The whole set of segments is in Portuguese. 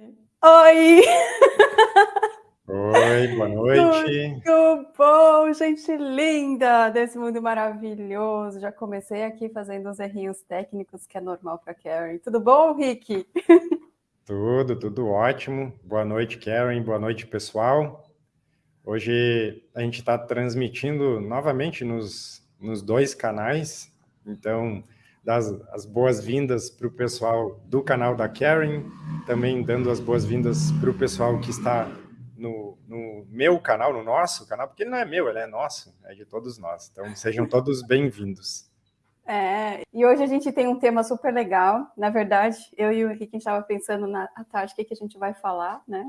Oi! Oi, boa noite. Tudo bom, gente linda desse mundo maravilhoso. Já comecei aqui fazendo uns errinhos técnicos que é normal para Karen. Tudo bom, Rick? Tudo, tudo ótimo. Boa noite, Karen. Boa noite, pessoal. Hoje a gente está transmitindo novamente nos, nos dois canais. Então, das as boas-vindas para o pessoal do canal da Karen, também dando as boas-vindas para o pessoal que está no, no, meu canal, no nosso canal, porque ele não é meu, ele é nosso, é de todos nós. Então, sejam todos bem-vindos. É, e hoje a gente tem um tema super legal. Na verdade, eu e o Henrique, a estava pensando na tarde o que, que a gente vai falar, né?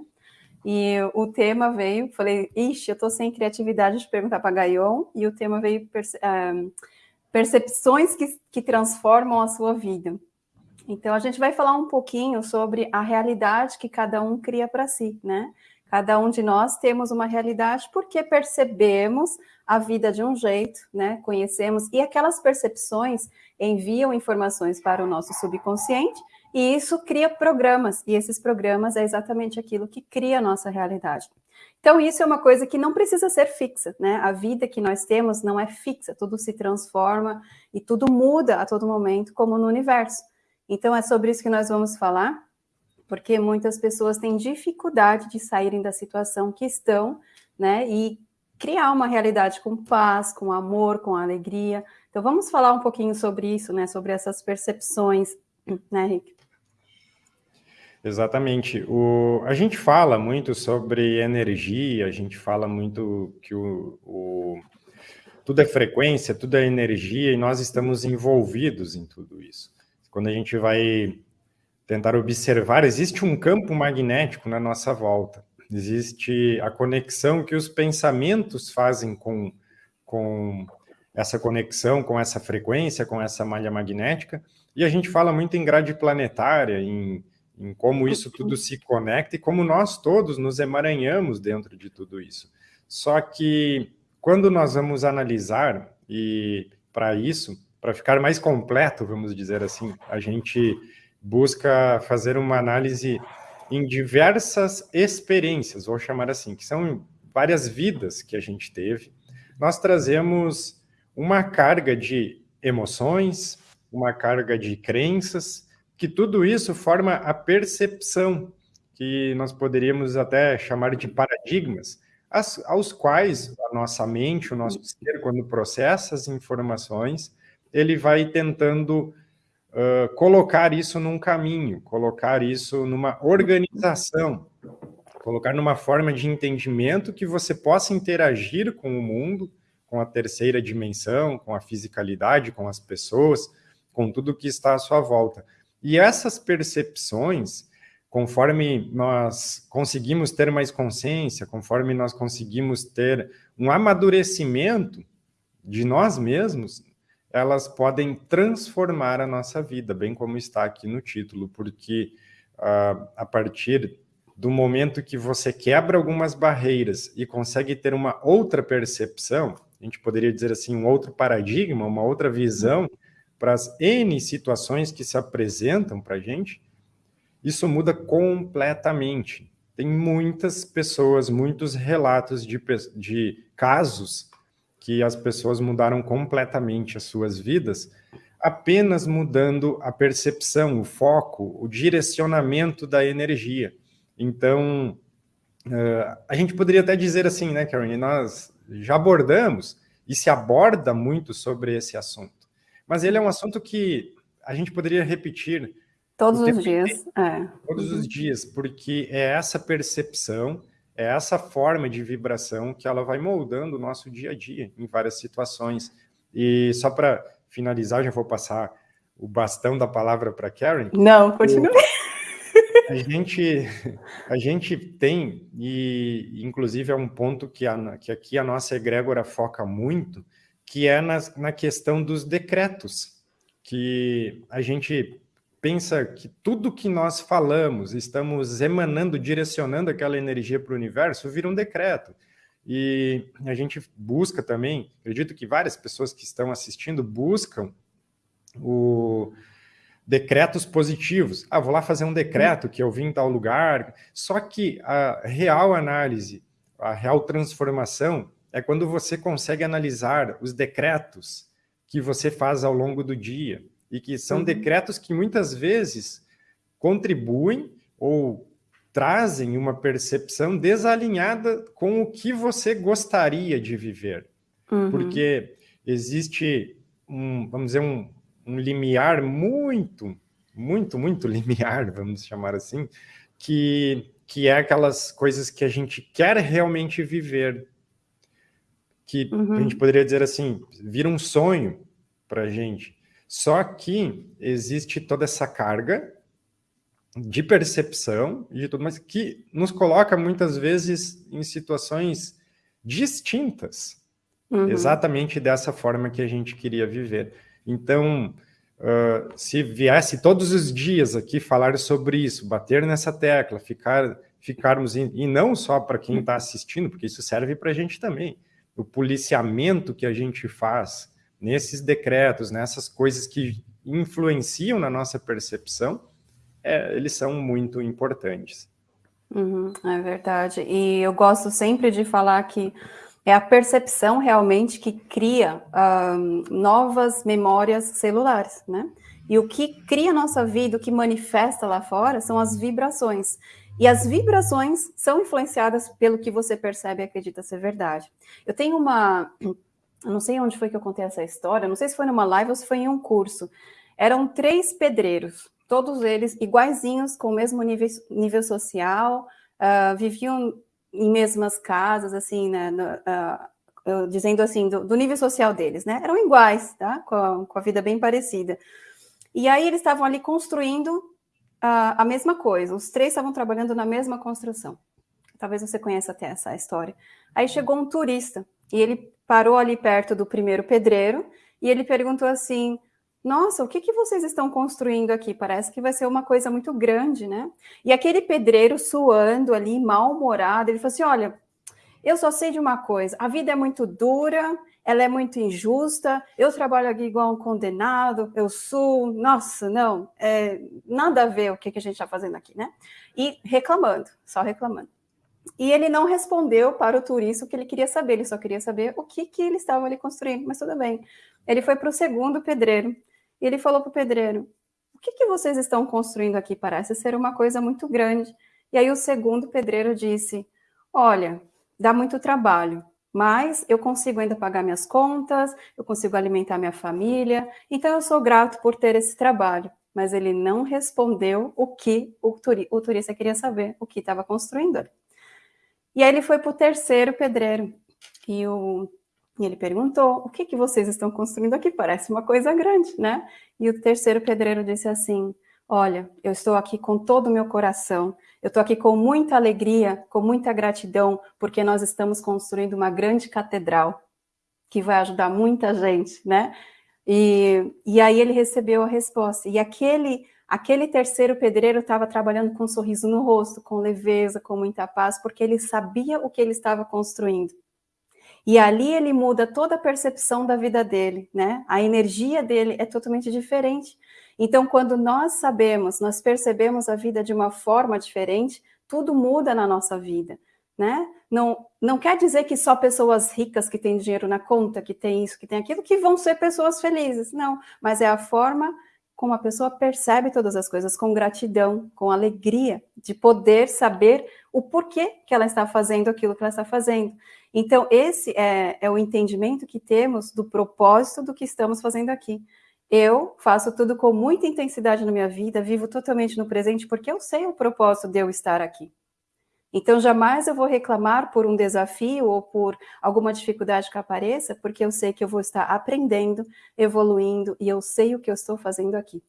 E o tema veio, falei, ixi, eu estou sem criatividade de perguntar para Gaion, e o tema veio um, percepções que, que transformam a sua vida. Então, a gente vai falar um pouquinho sobre a realidade que cada um cria para si, né? Cada um de nós temos uma realidade porque percebemos a vida de um jeito, né? Conhecemos, e aquelas percepções enviam informações para o nosso subconsciente, e isso cria programas, e esses programas é exatamente aquilo que cria a nossa realidade. Então, isso é uma coisa que não precisa ser fixa, né? A vida que nós temos não é fixa, tudo se transforma e tudo muda a todo momento, como no universo. Então, é sobre isso que nós vamos falar, porque muitas pessoas têm dificuldade de saírem da situação que estão, né? E criar uma realidade com paz, com amor, com alegria. Então, vamos falar um pouquinho sobre isso, né? Sobre essas percepções, né, Rick? Exatamente. O, a gente fala muito sobre energia, a gente fala muito que o, o, tudo é frequência, tudo é energia, e nós estamos envolvidos em tudo isso. Quando a gente vai tentar observar, existe um campo magnético na nossa volta, existe a conexão que os pensamentos fazem com, com essa conexão, com essa frequência, com essa malha magnética, e a gente fala muito em grade planetária, em em como isso tudo se conecta e como nós todos nos emaranhamos dentro de tudo isso. Só que quando nós vamos analisar, e para isso, para ficar mais completo, vamos dizer assim, a gente busca fazer uma análise em diversas experiências, vou chamar assim, que são várias vidas que a gente teve. Nós trazemos uma carga de emoções, uma carga de crenças, que tudo isso forma a percepção, que nós poderíamos até chamar de paradigmas, as, aos quais a nossa mente, o nosso ser, quando processa as informações, ele vai tentando uh, colocar isso num caminho, colocar isso numa organização, colocar numa forma de entendimento que você possa interagir com o mundo, com a terceira dimensão, com a fisicalidade, com as pessoas, com tudo que está à sua volta. E essas percepções, conforme nós conseguimos ter mais consciência, conforme nós conseguimos ter um amadurecimento de nós mesmos, elas podem transformar a nossa vida, bem como está aqui no título, porque uh, a partir do momento que você quebra algumas barreiras e consegue ter uma outra percepção, a gente poderia dizer assim, um outro paradigma, uma outra visão para as N situações que se apresentam para a gente, isso muda completamente. Tem muitas pessoas, muitos relatos de, de casos que as pessoas mudaram completamente as suas vidas, apenas mudando a percepção, o foco, o direcionamento da energia. Então, uh, a gente poderia até dizer assim, né, Karen, nós já abordamos e se aborda muito sobre esse assunto. Mas ele é um assunto que a gente poderia repetir todos os dias. É. Todos os dias, porque é essa percepção, é essa forma de vibração que ela vai moldando o nosso dia a dia em várias situações. E só para finalizar, já vou passar o bastão da palavra para Karen. Não, continue. A gente, a gente tem, e inclusive é um ponto que, a, que aqui a nossa egrégora foca muito, que é na, na questão dos decretos, que a gente pensa que tudo que nós falamos, estamos emanando, direcionando aquela energia para o universo, vira um decreto. E a gente busca também, acredito que várias pessoas que estão assistindo buscam o decretos positivos. Ah, vou lá fazer um decreto que eu vim em tal lugar. Só que a real análise, a real transformação é quando você consegue analisar os decretos que você faz ao longo do dia e que são uhum. decretos que muitas vezes contribuem ou trazem uma percepção desalinhada com o que você gostaria de viver. Uhum. Porque existe um, vamos dizer, um, um limiar muito, muito, muito limiar, vamos chamar assim, que, que é aquelas coisas que a gente quer realmente viver, que uhum. a gente poderia dizer assim, vira um sonho para a gente. Só que existe toda essa carga de percepção e de tudo mais que nos coloca muitas vezes em situações distintas, uhum. exatamente dessa forma que a gente queria viver. Então, uh, se viesse todos os dias aqui falar sobre isso, bater nessa tecla, ficar, ficarmos, in, e não só para quem está assistindo, porque isso serve para a gente também, o policiamento que a gente faz nesses decretos, nessas coisas que influenciam na nossa percepção, é, eles são muito importantes. Uhum, é verdade. E eu gosto sempre de falar que é a percepção realmente que cria novas memórias celulares, né? E o que cria a nossa vida, o que manifesta lá fora, são as vibrações. E as vibrações são influenciadas pelo que você percebe e acredita ser verdade. Eu tenho uma. Eu não sei onde foi que eu contei essa história, não sei se foi numa live ou se foi em um curso. Eram três pedreiros, todos eles iguaizinhos, com o mesmo nível, nível social, uh, viviam em mesmas casas, assim, né, no, uh, dizendo assim, do, do, nível social deles, né? Eram iguais, tá? Com a, com a vida bem parecida. E aí eles estavam ali construindo a mesma coisa, os três estavam trabalhando na mesma construção. Talvez você conheça até essa história. Aí chegou um turista e ele parou ali perto do primeiro pedreiro e ele perguntou assim: nossa, o que, que vocês estão construindo aqui? Parece que vai ser uma coisa muito grande, né? E aquele pedreiro suando ali, mal-humorado, ele falou assim: olha, eu só sei de uma coisa, a vida é muito dura, ela é muito injusta, eu trabalho aqui igual um condenado, eu sou, nossa, não, é, nada a ver o que, que a gente está fazendo aqui, né? E reclamando, só reclamando. E ele não respondeu para o turista o que ele queria saber, ele só queria saber o que, que ele estava ali construindo, mas tudo bem. Ele foi para o segundo pedreiro, e ele falou para o pedreiro: O que, que vocês estão construindo aqui? Parece ser uma coisa muito grande. E aí o segundo pedreiro disse: Olha, dá muito trabalho, mas eu consigo ainda pagar minhas contas, eu consigo alimentar minha família, então eu sou grato por ter esse trabalho. Mas ele não respondeu o que o, turi o turista queria saber, o que estava construindo. E aí ele foi para o terceiro pedreiro. E o e ele perguntou: o que, que vocês estão construindo aqui? Parece uma coisa grande, né? E o terceiro pedreiro disse assim: Olha, eu estou aqui com todo o meu coração, eu estou aqui com muita alegria, com muita gratidão, porque nós estamos construindo uma grande catedral que vai ajudar muita gente, né? E, e aí ele recebeu a resposta. E aquele, aquele terceiro pedreiro estava trabalhando com um sorriso no rosto, com leveza, com muita paz, porque ele sabia o que ele estava construindo. E ali ele muda toda a percepção da vida dele, né? A energia dele é totalmente diferente. Então, quando nós sabemos, nós percebemos a vida de uma forma diferente, tudo muda na nossa vida, né? Não, não quer dizer que só pessoas ricas que têm dinheiro na conta, que tem isso, que tem aquilo, que vão ser pessoas felizes, não. Mas é a forma como a pessoa percebe todas as coisas, com gratidão, com alegria, de poder saber o porquê que ela está fazendo aquilo que ela está fazendo. Então, esse é, é o entendimento que temos do propósito do que estamos fazendo aqui. Eu faço tudo com muita intensidade na minha vida, vivo totalmente no presente, porque eu sei o propósito de eu estar aqui. Então, jamais eu vou reclamar por um desafio ou por alguma dificuldade que apareça, porque eu sei que eu vou estar aprendendo, evoluindo e eu sei o que eu estou fazendo aqui.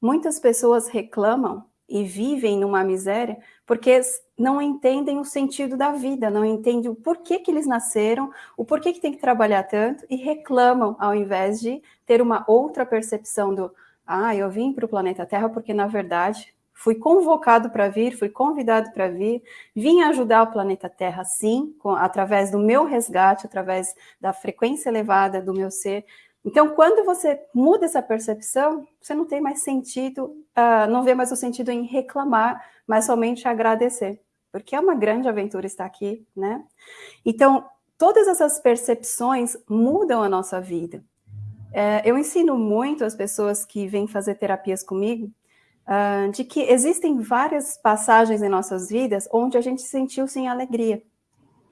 Muitas pessoas reclamam e vivem numa miséria porque não entendem o sentido da vida, não entendem o porquê que eles nasceram, o porquê que tem que trabalhar tanto e reclamam ao invés de ter uma outra percepção do ah, eu vim para o planeta Terra porque na verdade fui convocado para vir, fui convidado para vir, vim ajudar o planeta Terra sim, com, através do meu resgate, através da frequência elevada do meu ser, Então, quando você muda essa percepção, você não tem mais sentido, uh, não vê mais o sentido em reclamar, mas somente agradecer, porque é uma grande aventura estar aqui, né? Então, todas essas percepções mudam a nossa vida. É, eu ensino muito as pessoas que vêm fazer terapias comigo uh, de que existem várias passagens em nossas vidas onde a gente sentiu sem alegria,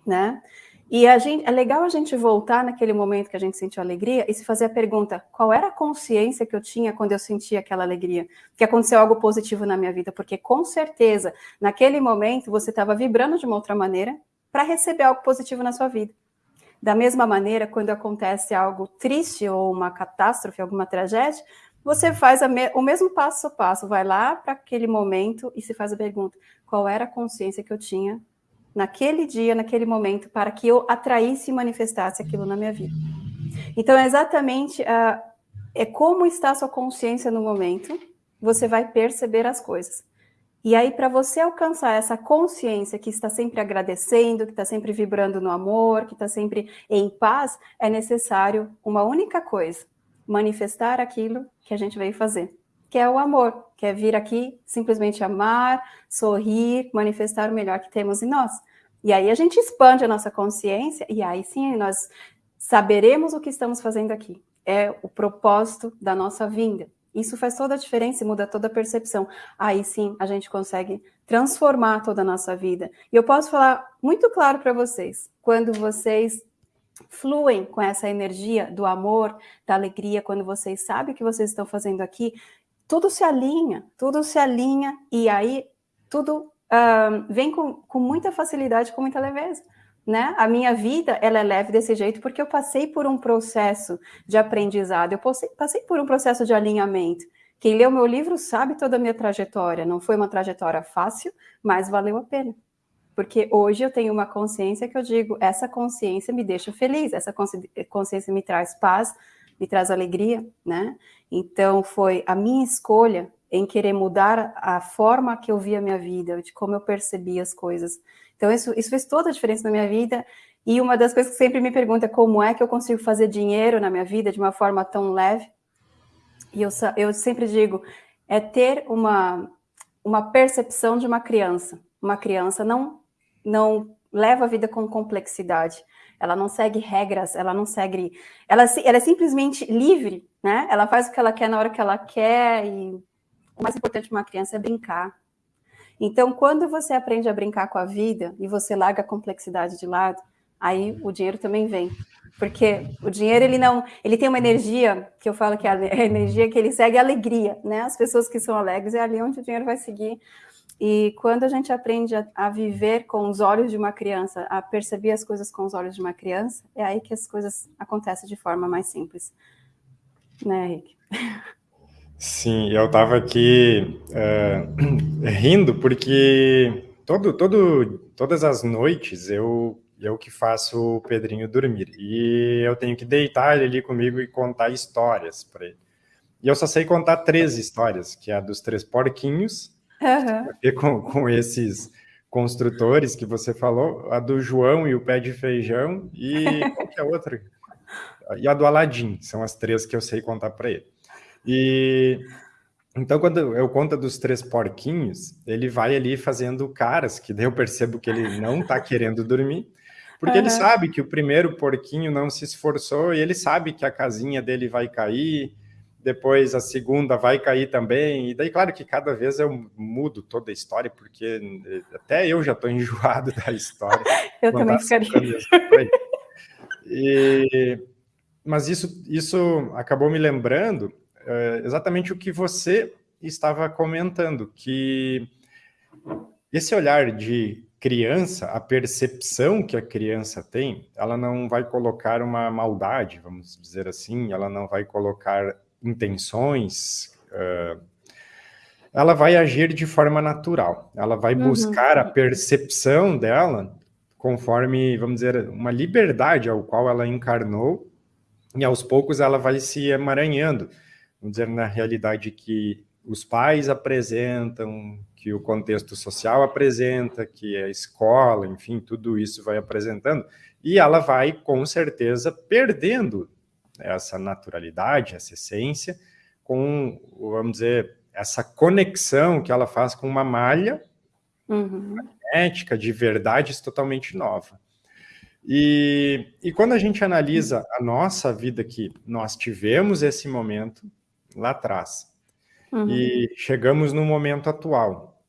né? E gente, é legal a gente voltar naquele momento que a gente sentiu alegria e se fazer a pergunta: qual era a consciência que eu tinha quando eu senti aquela alegria? Que aconteceu algo positivo na minha vida? Porque com certeza, naquele momento, você estava vibrando de uma outra maneira para receber algo positivo na sua vida. Da mesma maneira, quando acontece algo triste ou uma catástrofe, alguma tragédia, você faz me o mesmo passo a passo, vai lá para aquele momento e se faz a pergunta: qual era a consciência que eu tinha naquele dia, naquele momento, para que eu atraísse e manifestasse aquilo na minha vida. Então, é exatamente uh, é como está a sua consciência no momento, você vai perceber as coisas. E aí, para você alcançar essa consciência que está sempre agradecendo, que está sempre vibrando no amor, que está sempre em paz, é necessário uma única coisa: manifestar aquilo que a gente veio fazer, que é o amor, que é vir aqui simplesmente amar, sorrir, manifestar o melhor que temos em nós. E aí a gente expande a nossa consciência e aí sim nós saberemos o que estamos fazendo aqui. É o propósito da nossa vinda. Isso faz toda a diferença e muda toda a percepção. Aí sim a gente consegue transformar toda a nossa vida. E eu posso falar muito claro para vocês, quando vocês fluem com essa energia do amor, da alegria, quando vocês sabem o que vocês estão fazendo aqui, tudo se alinha, tudo se alinha e aí tudo uh, vem com, com muita facilidade, com muita leveza. Né? A minha vida ela é leve desse jeito porque eu passei por um processo de aprendizado, eu passei, passei por um processo de alinhamento. Quem leu meu livro sabe toda a minha trajetória. Não foi uma trajetória fácil, mas valeu a pena. Porque hoje eu tenho uma consciência que eu digo, essa consciência me deixa feliz, essa consciência me traz paz, me traz alegria, né? Então foi a minha escolha em querer mudar a forma que eu via a minha vida, de como eu percebia as coisas. Então, isso, isso fez toda a diferença na minha vida. E uma das coisas que sempre me pergunta é como é que eu consigo fazer dinheiro na minha vida de uma forma tão leve. E eu, eu sempre digo, é ter uma, uma percepção de uma criança. Uma criança não, não leva a vida com complexidade. Ela não segue regras, ela não segue... Ela, ela é simplesmente livre, né? Ela faz o que ela quer na hora que ela quer e o mais importante para uma criança é brincar. Então, quando você aprende a brincar com a vida e você larga a complexidade de lado, aí o dinheiro também vem. Porque o dinheiro, ele não, ele tem uma energia, que eu falo que é a energia que ele segue a alegria, né? As pessoas que são alegres é ali onde o dinheiro vai seguir. E quando a gente aprende a, a, viver com os olhos de uma criança, a perceber as coisas com os olhos de uma criança, é aí que as coisas acontecem de forma mais simples. Né, Henrique? Sim, eu estava aqui uh, rindo porque todo, todo, todas as noites eu, eu que faço o Pedrinho dormir e eu tenho que deitar ele ali comigo e contar histórias para ele. E eu só sei contar três histórias, que é a dos três porquinhos, uhum. com, com esses construtores que você falou, a do João e o pé de feijão e é a outra? E a do Aladim, são as três que eu sei contar para ele. E então, quando eu conto dos três porquinhos, ele vai ali fazendo caras, que daí eu percebo que ele não está querendo dormir, porque uhum. ele sabe que o primeiro porquinho não se esforçou e ele sabe que a casinha dele vai cair, depois a segunda vai cair também, e daí, claro que cada vez eu mudo toda a história, porque até eu já estou enjoado da história. eu também ficaria. E, mas isso, isso acabou me lembrando é, exatamente o que você estava comentando, que esse olhar de criança, a percepção que a criança tem, ela não vai colocar uma maldade, vamos dizer assim, ela não vai colocar intenções, uh, ela vai agir de forma natural, ela vai uhum. buscar a percepção dela conforme, vamos dizer, uma liberdade ao qual ela encarnou, e aos poucos ela vai se emaranhando vamos dizer, na realidade que os pais apresentam, que o contexto social apresenta, que a escola, enfim, tudo isso vai apresentando, e ela vai, com certeza, perdendo essa naturalidade, essa essência, com, vamos dizer, essa conexão que ela faz com uma malha uhum. magnética de verdades totalmente nova. E, e quando a gente analisa a nossa vida aqui, nós tivemos esse momento lá atrás, uhum. e chegamos no momento atual.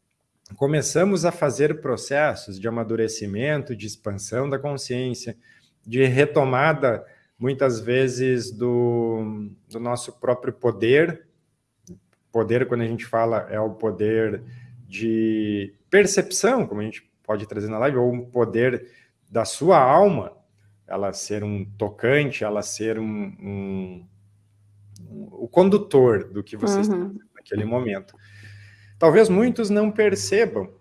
Começamos a fazer processos de amadurecimento, de expansão da consciência, de retomada, muitas vezes, do, do nosso próprio poder. Poder, quando a gente fala, é o poder de percepção, como a gente pode trazer na live, ou um poder da sua alma, ela ser um tocante, ela ser um, um, um o condutor do que você uhum. está naquele momento. Talvez muitos não percebam,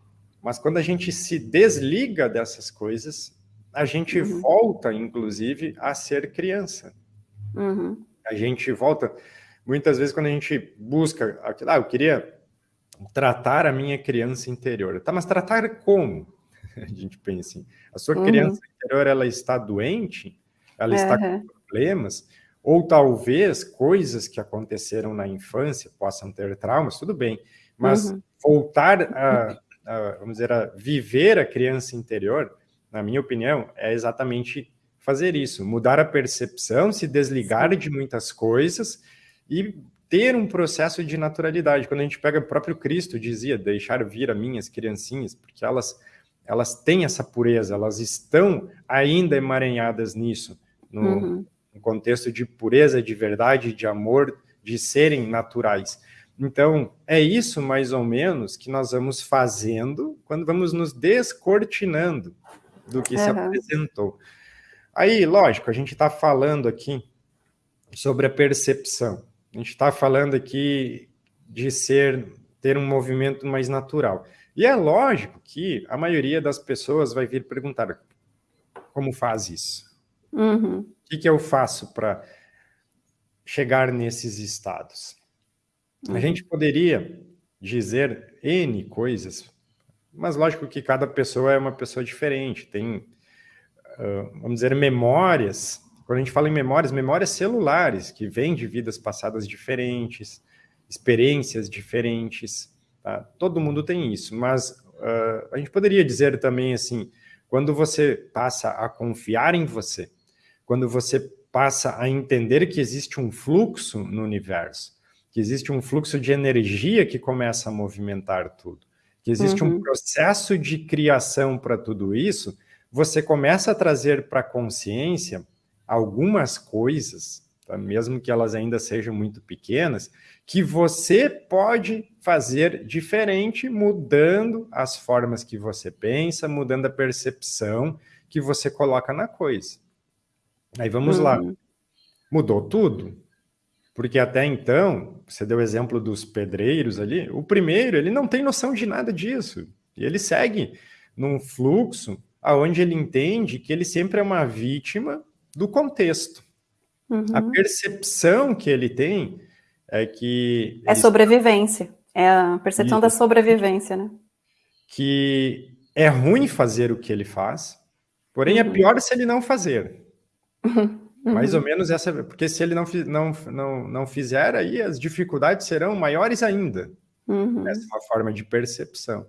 mas quando a gente se desliga dessas coisas, a gente uhum. volta, inclusive, a ser criança. Uhum. A gente volta, muitas vezes, quando a gente busca, ah, eu queria tratar a minha criança interior. Tá, mas tratar como? A gente pensa assim, a sua uhum. criança interior, ela está doente? Ela está com problemas? Ou talvez coisas que aconteceram na infância possam ter traumas, tudo bem, mas uhum. voltar a, a, vamos dizer, a viver a criança interior, na minha opinião, é exatamente fazer isso, mudar a percepção, se desligar de muitas coisas e ter um processo de naturalidade. Quando a gente pega o próprio Cristo dizia, deixar vir a minhas criancinhas, porque elas elas têm essa pureza, elas estão ainda emaranhadas nisso, no, uhum um contexto de pureza, de verdade, de amor, de serem naturais. Então, é isso mais ou menos que nós vamos fazendo quando vamos nos descortinando do que uhum. se apresentou. Aí, lógico, a gente está falando aqui sobre a percepção. A gente está falando aqui de ser ter um movimento mais natural. E é lógico que a maioria das pessoas vai vir perguntar como faz isso? Uhum. O que, que eu faço para chegar nesses estados? Uhum. A gente poderia dizer N coisas, mas lógico que cada pessoa é uma pessoa diferente, tem, uh, vamos dizer, memórias. Quando a gente fala em memórias, memórias celulares, que vêm de vidas passadas diferentes, experiências diferentes. Tá? Todo mundo tem isso, mas uh, a gente poderia dizer também assim, quando você passa a confiar em você, quando você passa a entender que existe um fluxo no universo, que existe um fluxo de energia que começa a movimentar tudo, que existe uhum. um processo de criação para tudo isso, você começa a trazer para a consciência algumas coisas, tá? mesmo que elas ainda sejam muito pequenas, que você pode fazer diferente, mudando as formas que você pensa, mudando a percepção que você coloca na coisa. Aí vamos uhum. lá. Mudou tudo? Porque até então, você deu o exemplo dos pedreiros ali, o primeiro, ele não tem noção de nada disso. E ele segue num fluxo aonde ele entende que ele sempre é uma vítima do contexto. Uhum. A percepção que ele tem é que... É sobrevivência. É a percepção da sobrevivência, né? Que é ruim fazer o que ele faz, porém é uhum. é pior se ele não fazer. Uhum. Mais ou menos essa, porque se ele não, não, não, não fizer, aí as dificuldades serão maiores ainda. Uhum. Essa é uma forma de percepção.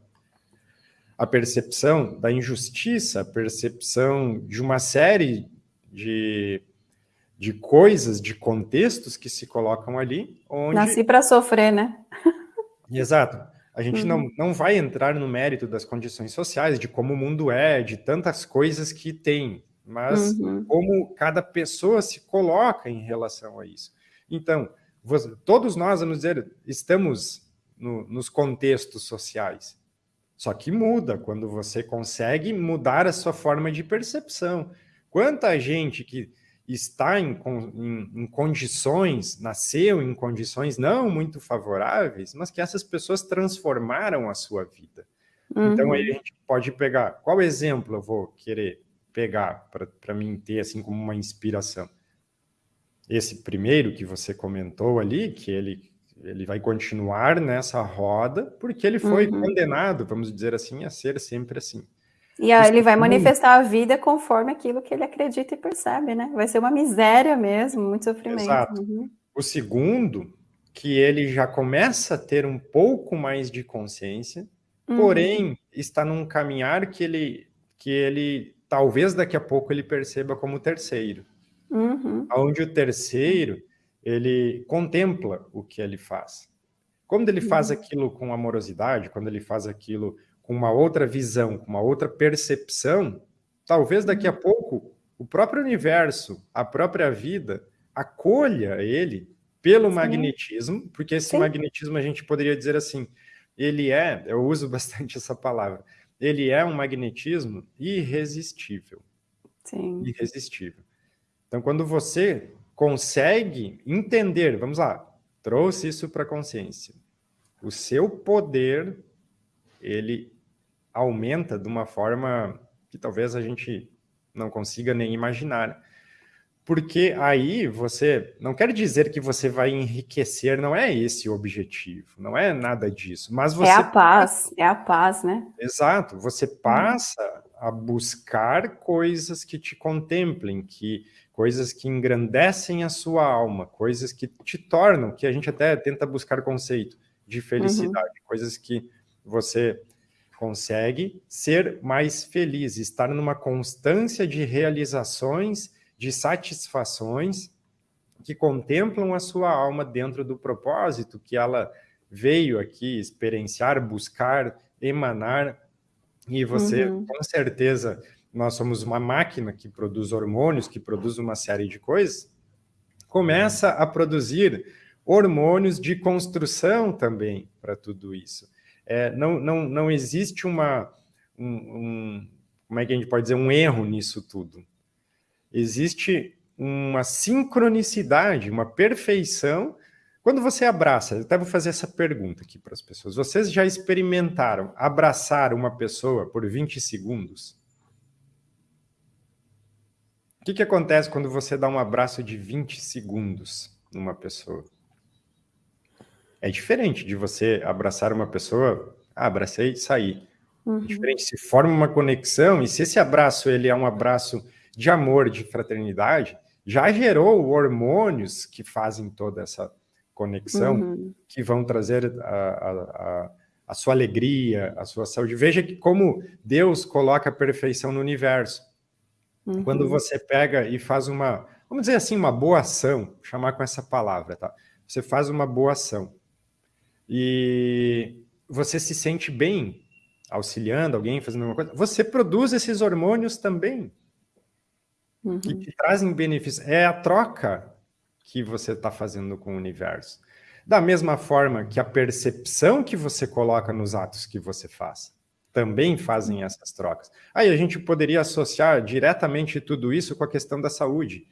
A percepção da injustiça, a percepção de uma série de, de coisas, de contextos que se colocam ali. Onde... Nasci para sofrer, né? Exato. A gente uhum. não, não vai entrar no mérito das condições sociais, de como o mundo é, de tantas coisas que tem mas uhum. como cada pessoa se coloca em relação a isso. Então, você, todos nós, vamos dizer, estamos no, nos contextos sociais. Só que muda quando você consegue mudar a sua forma de percepção. Quanta gente que está em, em, em, condições, nasceu em condições não muito favoráveis, mas que essas pessoas transformaram a sua vida. Uhum. Então aí a gente pode pegar, qual exemplo eu vou querer pegar para mim ter assim como uma inspiração? Esse primeiro que você comentou ali, que ele, ele vai continuar nessa roda, porque ele foi uhum. condenado, vamos dizer assim, a ser sempre assim. E aí ele vai manifestar a vida conforme aquilo que ele acredita e percebe, né? Vai ser uma miséria mesmo, muito sofrimento. Exato. Uhum. O segundo, que ele já começa a ter um pouco mais de consciência, uhum. porém está num caminhar que ele, que ele talvez daqui a pouco ele perceba como terceiro. Uhum. Onde o terceiro, ele contempla o que ele faz. Quando ele faz uhum. aquilo com amorosidade, quando ele faz aquilo com uma outra visão, com uma outra percepção, talvez daqui a uhum. pouco o próprio universo, a própria vida, acolha ele pelo Sim. magnetismo, porque esse Sim. magnetismo a gente poderia dizer assim, ele é, eu uso bastante essa palavra, ele é um magnetismo irresistível. Sim. Irresistível. Então, quando você consegue entender, vamos lá, trouxe isso para a consciência, o seu poder, ele aumenta de uma forma que talvez a gente não consiga nem imaginar. Porque aí você não quer dizer que você vai enriquecer, não é esse o objetivo, não é nada disso. Mas você é a paz, é a paz, né? Exato. Você uhum. passa hum. a buscar coisas que te contemplem, que coisas que engrandecem a sua alma, coisas que te tornam, que a gente até tenta buscar conceito de felicidade, uhum. coisas que você consegue ser mais feliz, estar numa constância de realizações, de satisfações que contemplam a sua alma dentro do propósito que ela veio aqui experienciar, buscar, emanar, e você, uhum. com certeza, nós somos uma máquina que produz hormônios, que produz uma série de coisas, começa a produzir hormônios de construção também para tudo isso é, não, não, não existe uma, um, um, como é que a gente pode dizer, um erro nisso tudo. Existe uma sincronicidade, uma perfeição. Quando você abraça, eu até vou fazer essa pergunta aqui para as pessoas. Vocês já experimentaram abraçar uma pessoa por 20 segundos? O que, que acontece quando você dá um abraço de 20 segundos numa pessoa? É diferente de você abraçar uma pessoa, ah, abracei e saí. É uhum. É diferente, se forma uma conexão, e se esse abraço ele é um abraço de amor, de fraternidade, já gerou hormônios que fazem toda essa conexão, uhum. que vão trazer a, a, a, sua alegria, a sua saúde. Veja que como Deus coloca a perfeição no universo. Uhum. Quando você pega e faz uma, vamos dizer assim, uma boa ação, chamar com essa palavra, tá? Você faz uma boa ação e você se sente bem auxiliando alguém, fazendo alguma coisa, você produz esses hormônios também, uhum. que te trazem benefícios. É a troca que você está fazendo com o universo. Da mesma forma que a percepção que você coloca nos atos que você faz, também fazem uhum. essas trocas. Aí a gente poderia associar diretamente tudo isso com a questão da saúde.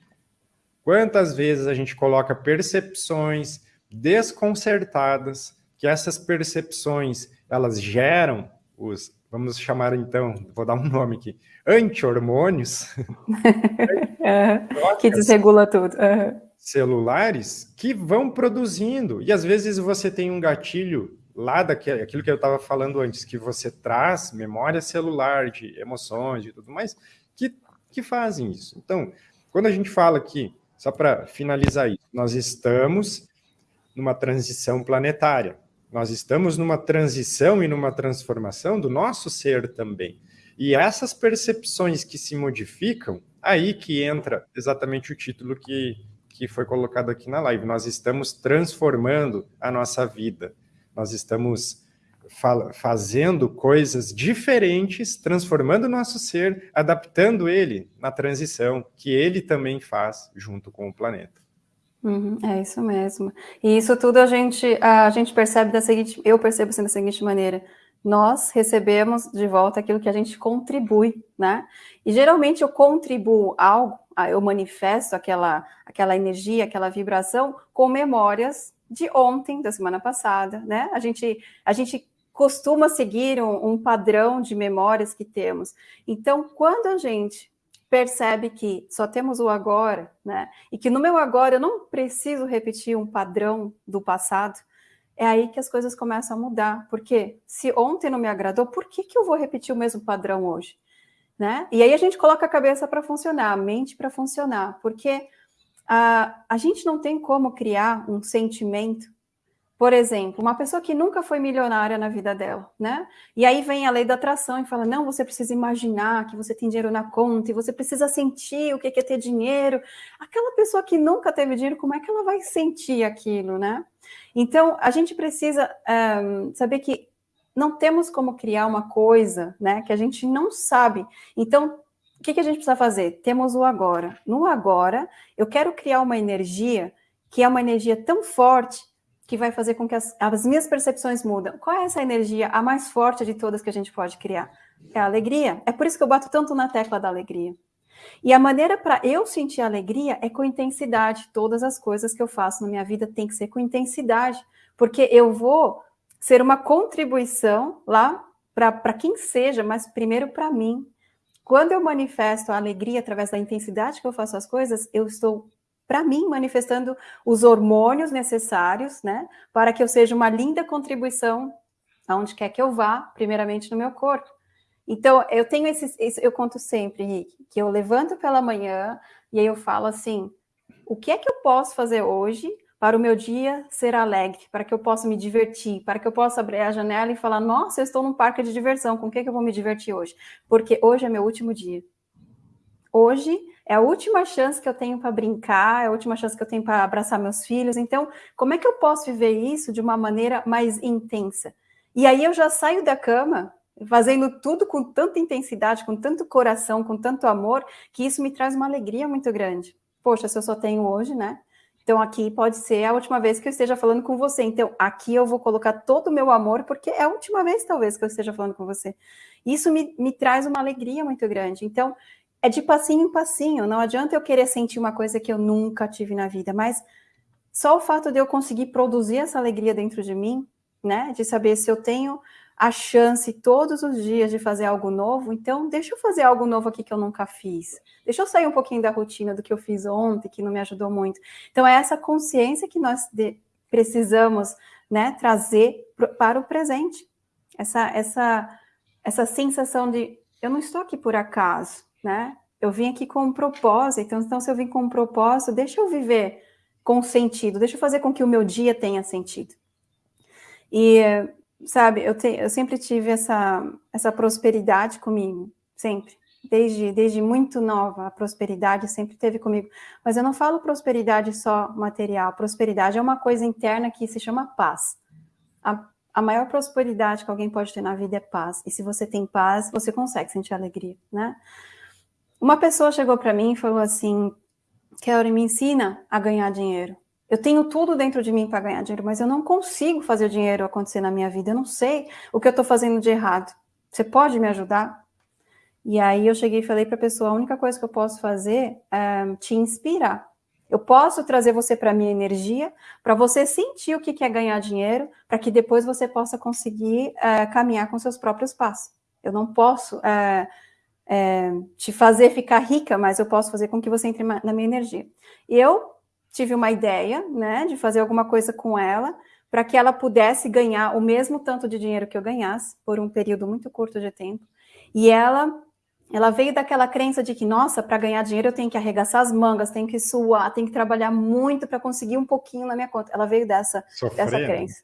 Quantas vezes a gente coloca percepções desconcertadas que essas percepções, elas geram os, vamos chamar então, vou dar um nome aqui, anti-hormônios, que desregula tudo. Uhum. Celulares que vão produzindo, e às vezes você tem um gatilho lá daquilo aquilo que eu estava falando antes, que você traz memória celular de emoções e tudo mais, que, que fazem isso. Então, quando a gente fala aqui, só para finalizar isso, nós estamos numa transição planetária. Nós estamos numa transição e numa transformação do nosso ser também. E essas percepções que se modificam, aí que entra exatamente o título que, que foi colocado aqui na live. Nós estamos transformando a nossa vida. Nós estamos fazendo coisas diferentes, transformando o nosso ser, adaptando ele na transição que ele também faz junto com o planeta. Uhum, é isso mesmo. E isso tudo a gente, a gente percebe da seguinte, eu percebo assim da seguinte maneira, nós recebemos de volta aquilo que a gente contribui, né? E geralmente eu contribuo algo, eu manifesto aquela, aquela energia, aquela vibração com memórias de ontem, da semana passada, né? A gente, a gente costuma seguir um, um padrão de memórias que temos. Então, quando a gente percebe que só temos o agora, né? E que no meu agora eu não preciso repetir um padrão do passado, é aí que as coisas começam a mudar. Porque se ontem não me agradou, por que, que eu vou repetir o mesmo padrão hoje? né? E aí a gente coloca a cabeça para funcionar, a mente para funcionar, porque a, a gente não tem como criar um sentimento por exemplo, uma pessoa que nunca foi milionária na vida dela, né? E aí vem a lei da atração e fala: não, você precisa imaginar que você tem dinheiro na conta e você precisa sentir o que é ter dinheiro. Aquela pessoa que nunca teve dinheiro, como é que ela vai sentir aquilo, né? Então, a gente precisa um, saber que não temos como criar uma coisa, né, que a gente não sabe. Então, o que, que a gente precisa fazer? Temos o agora. No agora, eu quero criar uma energia que é uma energia tão forte que vai fazer com que as, as minhas percepções mudam. Qual é essa energia, a mais forte de todas que a gente pode criar? É a alegria. É por isso que eu bato tanto na tecla da alegria. E a maneira para eu sentir alegria é com intensidade. Todas as coisas que eu faço na minha vida tem que ser com intensidade, porque eu vou ser uma contribuição lá para quem seja, mas primeiro para mim. Quando eu manifesto a alegria através da intensidade que eu faço as coisas, eu estou para mim, manifestando os hormônios necessários, né, para que eu seja uma linda contribuição aonde quer que eu vá, primeiramente no meu corpo. Então, eu tenho esse, eu conto sempre, Henrique, que eu levanto pela manhã e aí eu falo assim: o que é que eu posso fazer hoje para o meu dia ser alegre, para que eu possa me divertir, para que eu possa abrir a janela e falar: nossa, eu estou num parque de diversão, com o que, é que eu vou me divertir hoje? Porque hoje é meu último dia. Hoje é a última chance que eu tenho para brincar, é a última chance que eu tenho para abraçar meus filhos. Então, como é que eu posso viver isso de uma maneira mais intensa? E aí eu já saio da cama fazendo tudo com tanta intensidade, com tanto coração, com tanto amor, que isso me traz uma alegria muito grande. Poxa, se eu só tenho hoje, né? Então aqui pode ser a última vez que eu esteja falando com você. Então aqui eu vou colocar todo o meu amor, porque é a última vez talvez que eu esteja falando com você. Isso me, me traz uma alegria muito grande. Então é de passinho em passinho. Não adianta eu querer sentir uma coisa que eu nunca tive na vida, mas só o fato de eu conseguir produzir essa alegria dentro de mim, né? De saber se eu tenho a chance todos os dias de fazer algo novo, então deixa eu fazer algo novo aqui que eu nunca fiz. Deixa eu sair um pouquinho da rotina do que eu fiz ontem, que não me ajudou muito. Então é essa consciência que nós precisamos, né, trazer para o presente. Essa essa essa sensação de eu não estou aqui por acaso né? Eu vim aqui com um propósito, então se eu vim com um propósito, deixa eu viver com sentido, deixa eu fazer com que o meu dia tenha sentido. E, sabe, eu, te, eu sempre tive essa, essa prosperidade comigo, sempre. Desde, desde muito nova, a prosperidade sempre teve comigo. Mas eu não falo prosperidade só material, prosperidade é uma coisa interna que se chama paz. A, a maior prosperidade que alguém pode ter na vida é paz. E se você tem paz, você consegue sentir alegria, né? Uma pessoa chegou para mim e falou assim: Kelly, me ensina a ganhar dinheiro. Eu tenho tudo dentro de mim para ganhar dinheiro, mas eu não consigo fazer o dinheiro acontecer na minha vida. Eu não sei o que eu estou fazendo de errado. Você pode me ajudar? E aí eu cheguei e falei para a pessoa: a única coisa que eu posso fazer é te inspirar. Eu posso trazer você para a minha energia, para você sentir o que é ganhar dinheiro, para que depois você possa conseguir é, caminhar com seus próprios passos. Eu não posso é, é, te fazer ficar rica, mas eu posso fazer com que você entre na minha energia. E eu tive uma ideia, né, de fazer alguma coisa com ela, para que ela pudesse ganhar o mesmo tanto de dinheiro que eu ganhasse, por um período muito curto de tempo. E ela ela veio daquela crença de que, nossa, para ganhar dinheiro eu tenho que arregaçar as mangas, tenho que suar, tenho que trabalhar muito para conseguir um pouquinho na minha conta. Ela veio dessa, dessa crença.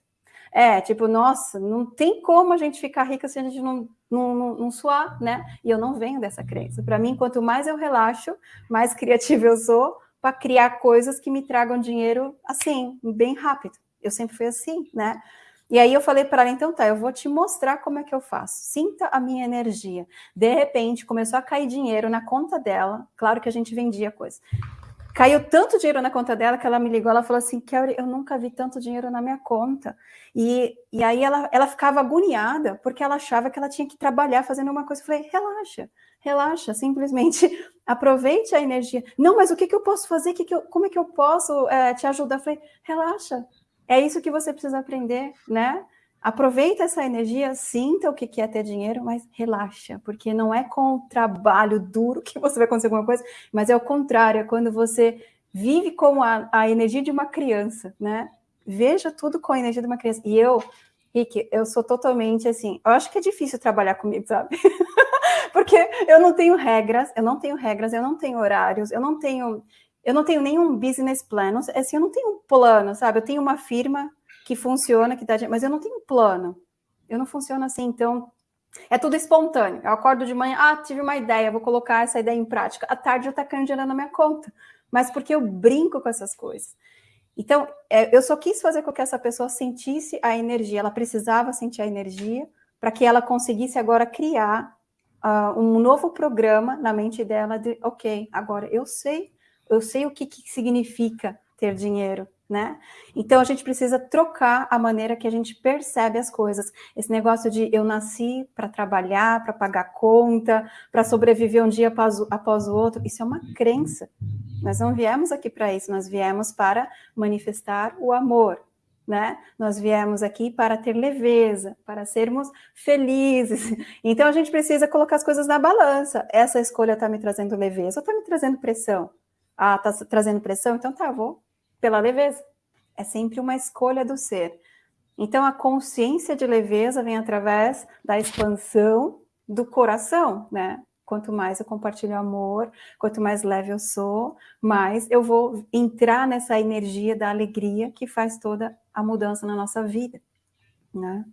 É, tipo, nossa, não tem como a gente ficar rica se a gente não, não, suar, né? E eu não venho dessa crença. Para mim, quanto mais eu relaxo, mais criativa eu sou para criar coisas que me tragam dinheiro assim, bem rápido. Eu sempre fui assim, né? E aí eu falei para ela, então tá, eu vou te mostrar como é que eu faço. Sinta a minha energia. De repente, começou a cair dinheiro na conta dela. Claro que a gente vendia coisa. Caiu tanto dinheiro na conta dela que ela me ligou, ela falou assim, Kelly, eu nunca vi tanto dinheiro na minha conta. E, e aí ela, ela ficava agoniada, porque ela achava que ela tinha que trabalhar fazendo uma coisa. Eu falei, relaxa, relaxa, simplesmente aproveite a energia. Não, mas o que, que eu posso fazer? Que que eu, como é que eu posso é, te ajudar? Eu falei, relaxa, é isso que você precisa aprender, né? Aproveita essa energia, sinta o que é ter dinheiro, mas relaxa, porque não é com o trabalho duro que você vai conseguir alguma coisa, mas é o contrário, é quando você vive com a, a energia de uma criança, né? Veja tudo com a energia de uma criança. E eu, Rick, eu sou totalmente assim, eu acho que é difícil trabalhar comigo, sabe? Porque eu não tenho regras, eu não tenho regras, eu não tenho horários, eu não tenho, eu não tenho nenhum business plan, assim, eu não tenho um plano, sabe? Eu tenho uma firma que funciona, que dá, mas eu não tenho plano. Eu não funciono assim, então é tudo espontâneo. Eu acordo de manhã, ah, tive uma ideia, vou colocar essa ideia em prática. À tarde eu tá dinheiro na minha conta, mas porque eu brinco com essas coisas. Então, é, eu só quis fazer com que essa pessoa sentisse a energia, ela precisava sentir a energia para que ela conseguisse agora criar uh, um novo programa na mente dela de, ok, agora eu sei, eu sei o que, que significa ter dinheiro, né? Então a gente precisa trocar a maneira que a gente percebe as coisas. Esse negócio de eu nasci para trabalhar, para pagar conta, para sobreviver um dia após, após o outro, isso é uma crença. Nós não viemos aqui para isso, nós viemos para manifestar o amor, né? Nós viemos aqui para ter leveza, para sermos felizes. Então a gente precisa colocar as coisas na balança. Essa escolha está me trazendo leveza ou está me trazendo pressão? Ah, está trazendo pressão? Então tá, vou pela leveza. É sempre uma escolha do ser. Então, a consciência de leveza vem através da expansão do coração, né? Quanto mais eu compartilho amor, quanto mais leve eu sou, mais eu vou entrar nessa energia da alegria que faz toda a mudança na nossa vida, né?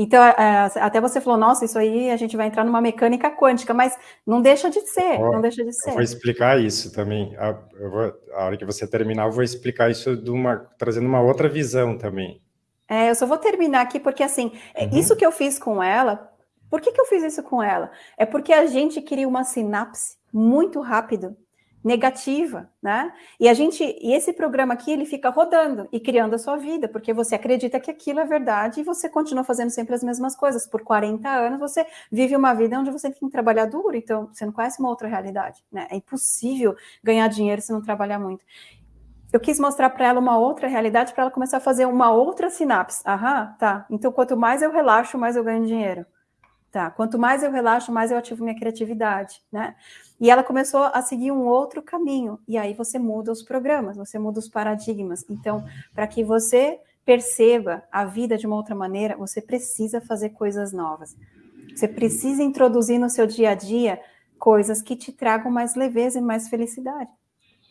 Então, é, é, até você falou, nossa, isso aí a gente vai entrar numa mecânica quântica, mas não deixa de ser, oh, não deixa de ser. Vou explicar isso também. A, vou, a hora que você terminar, eu vou explicar isso de uma, trazendo uma outra visão também. É, eu só vou terminar aqui porque, assim, é, uhum. isso que eu fiz com ela, por que, que eu fiz isso com ela? É porque a gente queria uma sinapse muito rápido negativa, né? E a gente, e esse programa aqui, ele fica rodando e criando a sua vida, porque você acredita que aquilo é verdade e você continua fazendo sempre as mesmas coisas. Por 40 anos você vive uma vida onde você tem que trabalhar duro, então você não conhece uma outra realidade, né? É impossível ganhar dinheiro se não trabalhar muito. Eu quis mostrar para ela uma outra realidade para ela começar a fazer uma outra sinapse. Aham, tá. Então quanto mais eu relaxo, mais eu ganho dinheiro. Tá, quanto mais eu relaxo, mais eu ativo minha criatividade, né? E ela começou a seguir um outro caminho. E aí você muda os programas, você muda os paradigmas. Então, para que você perceba a vida de uma outra maneira, você precisa fazer coisas novas. Você precisa introduzir no seu dia a dia coisas que te tragam mais leveza e mais felicidade.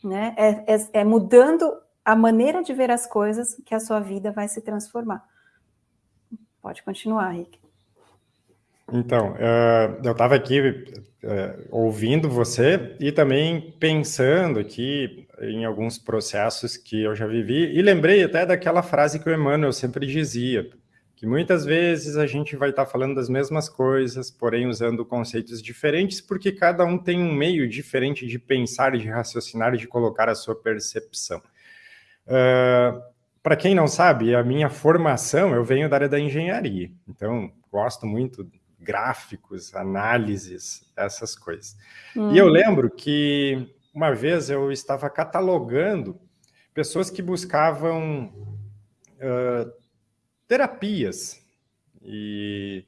Né? É, é, é mudando a maneira de ver as coisas que a sua vida vai se transformar. Pode continuar, Rick. Então, uh, eu estava aqui uh, ouvindo você e também pensando aqui em alguns processos que eu já vivi e lembrei até daquela frase que o Emmanuel sempre dizia, que muitas vezes a gente vai estar tá falando das mesmas coisas, porém usando conceitos diferentes, porque cada um tem um meio diferente de pensar, de raciocinar de colocar a sua percepção. Uh, Para quem não sabe, a minha formação, eu venho da área da engenharia, então gosto muito gráficos, análises, essas coisas. Hum. E eu lembro que uma vez eu estava catalogando pessoas que buscavam uh, terapias e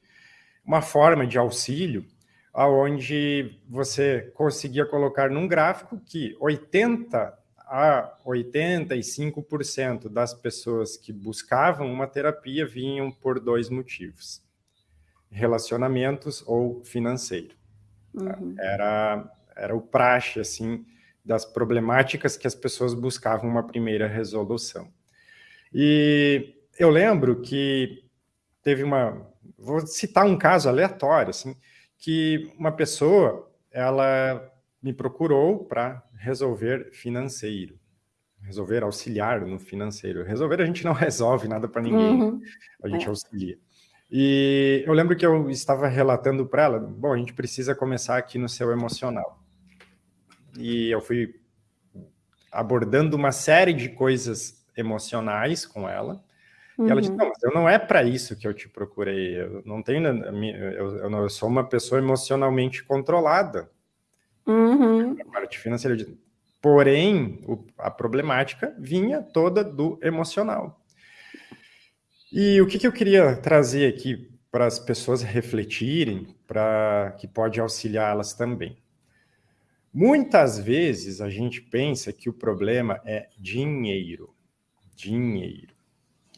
uma forma de auxílio aonde você conseguia colocar num gráfico que 80 a 85% das pessoas que buscavam uma terapia vinham por dois motivos relacionamentos ou financeiro. Uhum. Era, era o praxe, assim, das problemáticas que as pessoas buscavam uma primeira resolução. E eu lembro que teve uma... Vou citar um caso aleatório, assim, que uma pessoa, ela me procurou para resolver financeiro, resolver auxiliar no financeiro. Resolver a gente não resolve nada para ninguém, uhum. a gente é. auxilia. E eu lembro que eu estava relatando para ela, bom, a gente precisa começar aqui no seu emocional. E eu fui abordando uma série de coisas emocionais com ela. Uhum. E ela disse, uhum. não, mas eu não é para isso que eu te procurei. Eu não tenho, eu, eu, não, eu sou uma pessoa emocionalmente controlada. Uhum. A parte financeira. Porém, o, a problemática vinha toda do emocional. E o que, que eu queria trazer aqui para as pessoas refletirem, para que pode auxiliá-las também. Muitas vezes a gente pensa que o problema é dinheiro, dinheiro.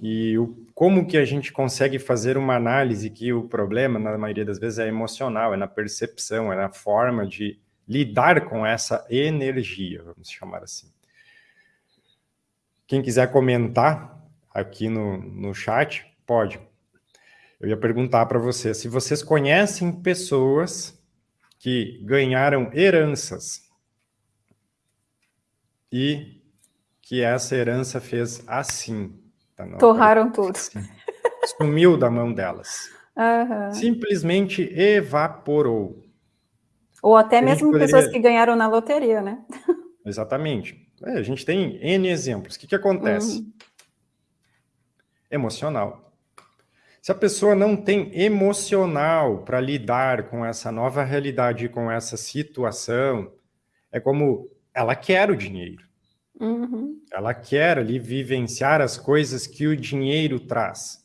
E o, como que a gente consegue fazer uma análise que o problema, na maioria das vezes, é emocional, é na percepção, é na forma de lidar com essa energia, vamos chamar assim. Quem quiser comentar aqui no, no chat, pode. Eu ia perguntar para vocês se vocês conhecem pessoas que ganharam heranças e que essa herança fez assim. Tá Torraram tudo. Sumiu da mão delas. Uhum. Simplesmente evaporou. Ou até a mesmo poderia... pessoas que ganharam na loteria, né? Exatamente. É, a gente tem N exemplos. O que, que acontece? Uhum. Emocional. Se a pessoa não tem emocional para lidar com essa nova realidade, com essa situação, é como ela quer o dinheiro. Uhum. Ela quer ali vivenciar as coisas que o dinheiro traz.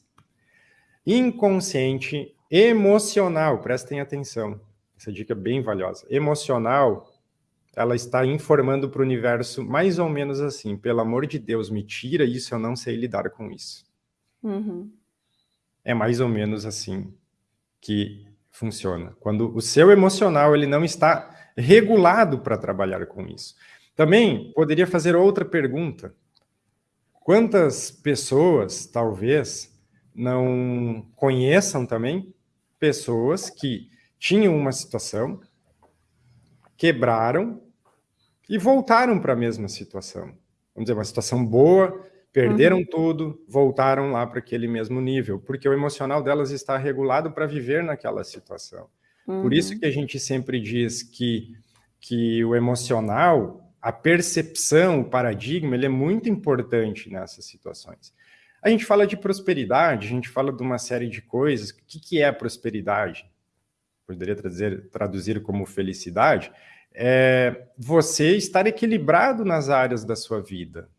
Inconsciente, emocional, prestem atenção. Essa dica é bem valiosa. Emocional, ela está informando para o universo mais ou menos assim: pelo amor de Deus, me tira isso, eu não sei lidar com isso. Uhum. É mais ou menos assim que funciona. Quando o seu emocional ele não está regulado para trabalhar com isso. Também poderia fazer outra pergunta. Quantas pessoas, talvez, não conheçam também pessoas que tinham uma situação, quebraram e voltaram para a mesma situação. Vamos dizer, uma situação boa, perderam uhum. tudo, voltaram lá para aquele mesmo nível, porque o emocional delas está regulado para viver naquela situação. Uhum. Por isso uhum. que a gente sempre diz que, que o emocional a percepção, o paradigma, ele é muito importante nessas situações. A gente fala de prosperidade, a gente fala de uma série de coisas. O que, que é prosperidade? Poderia traduzir, traduzir como felicidade. É você estar equilibrado nas áreas da sua vida.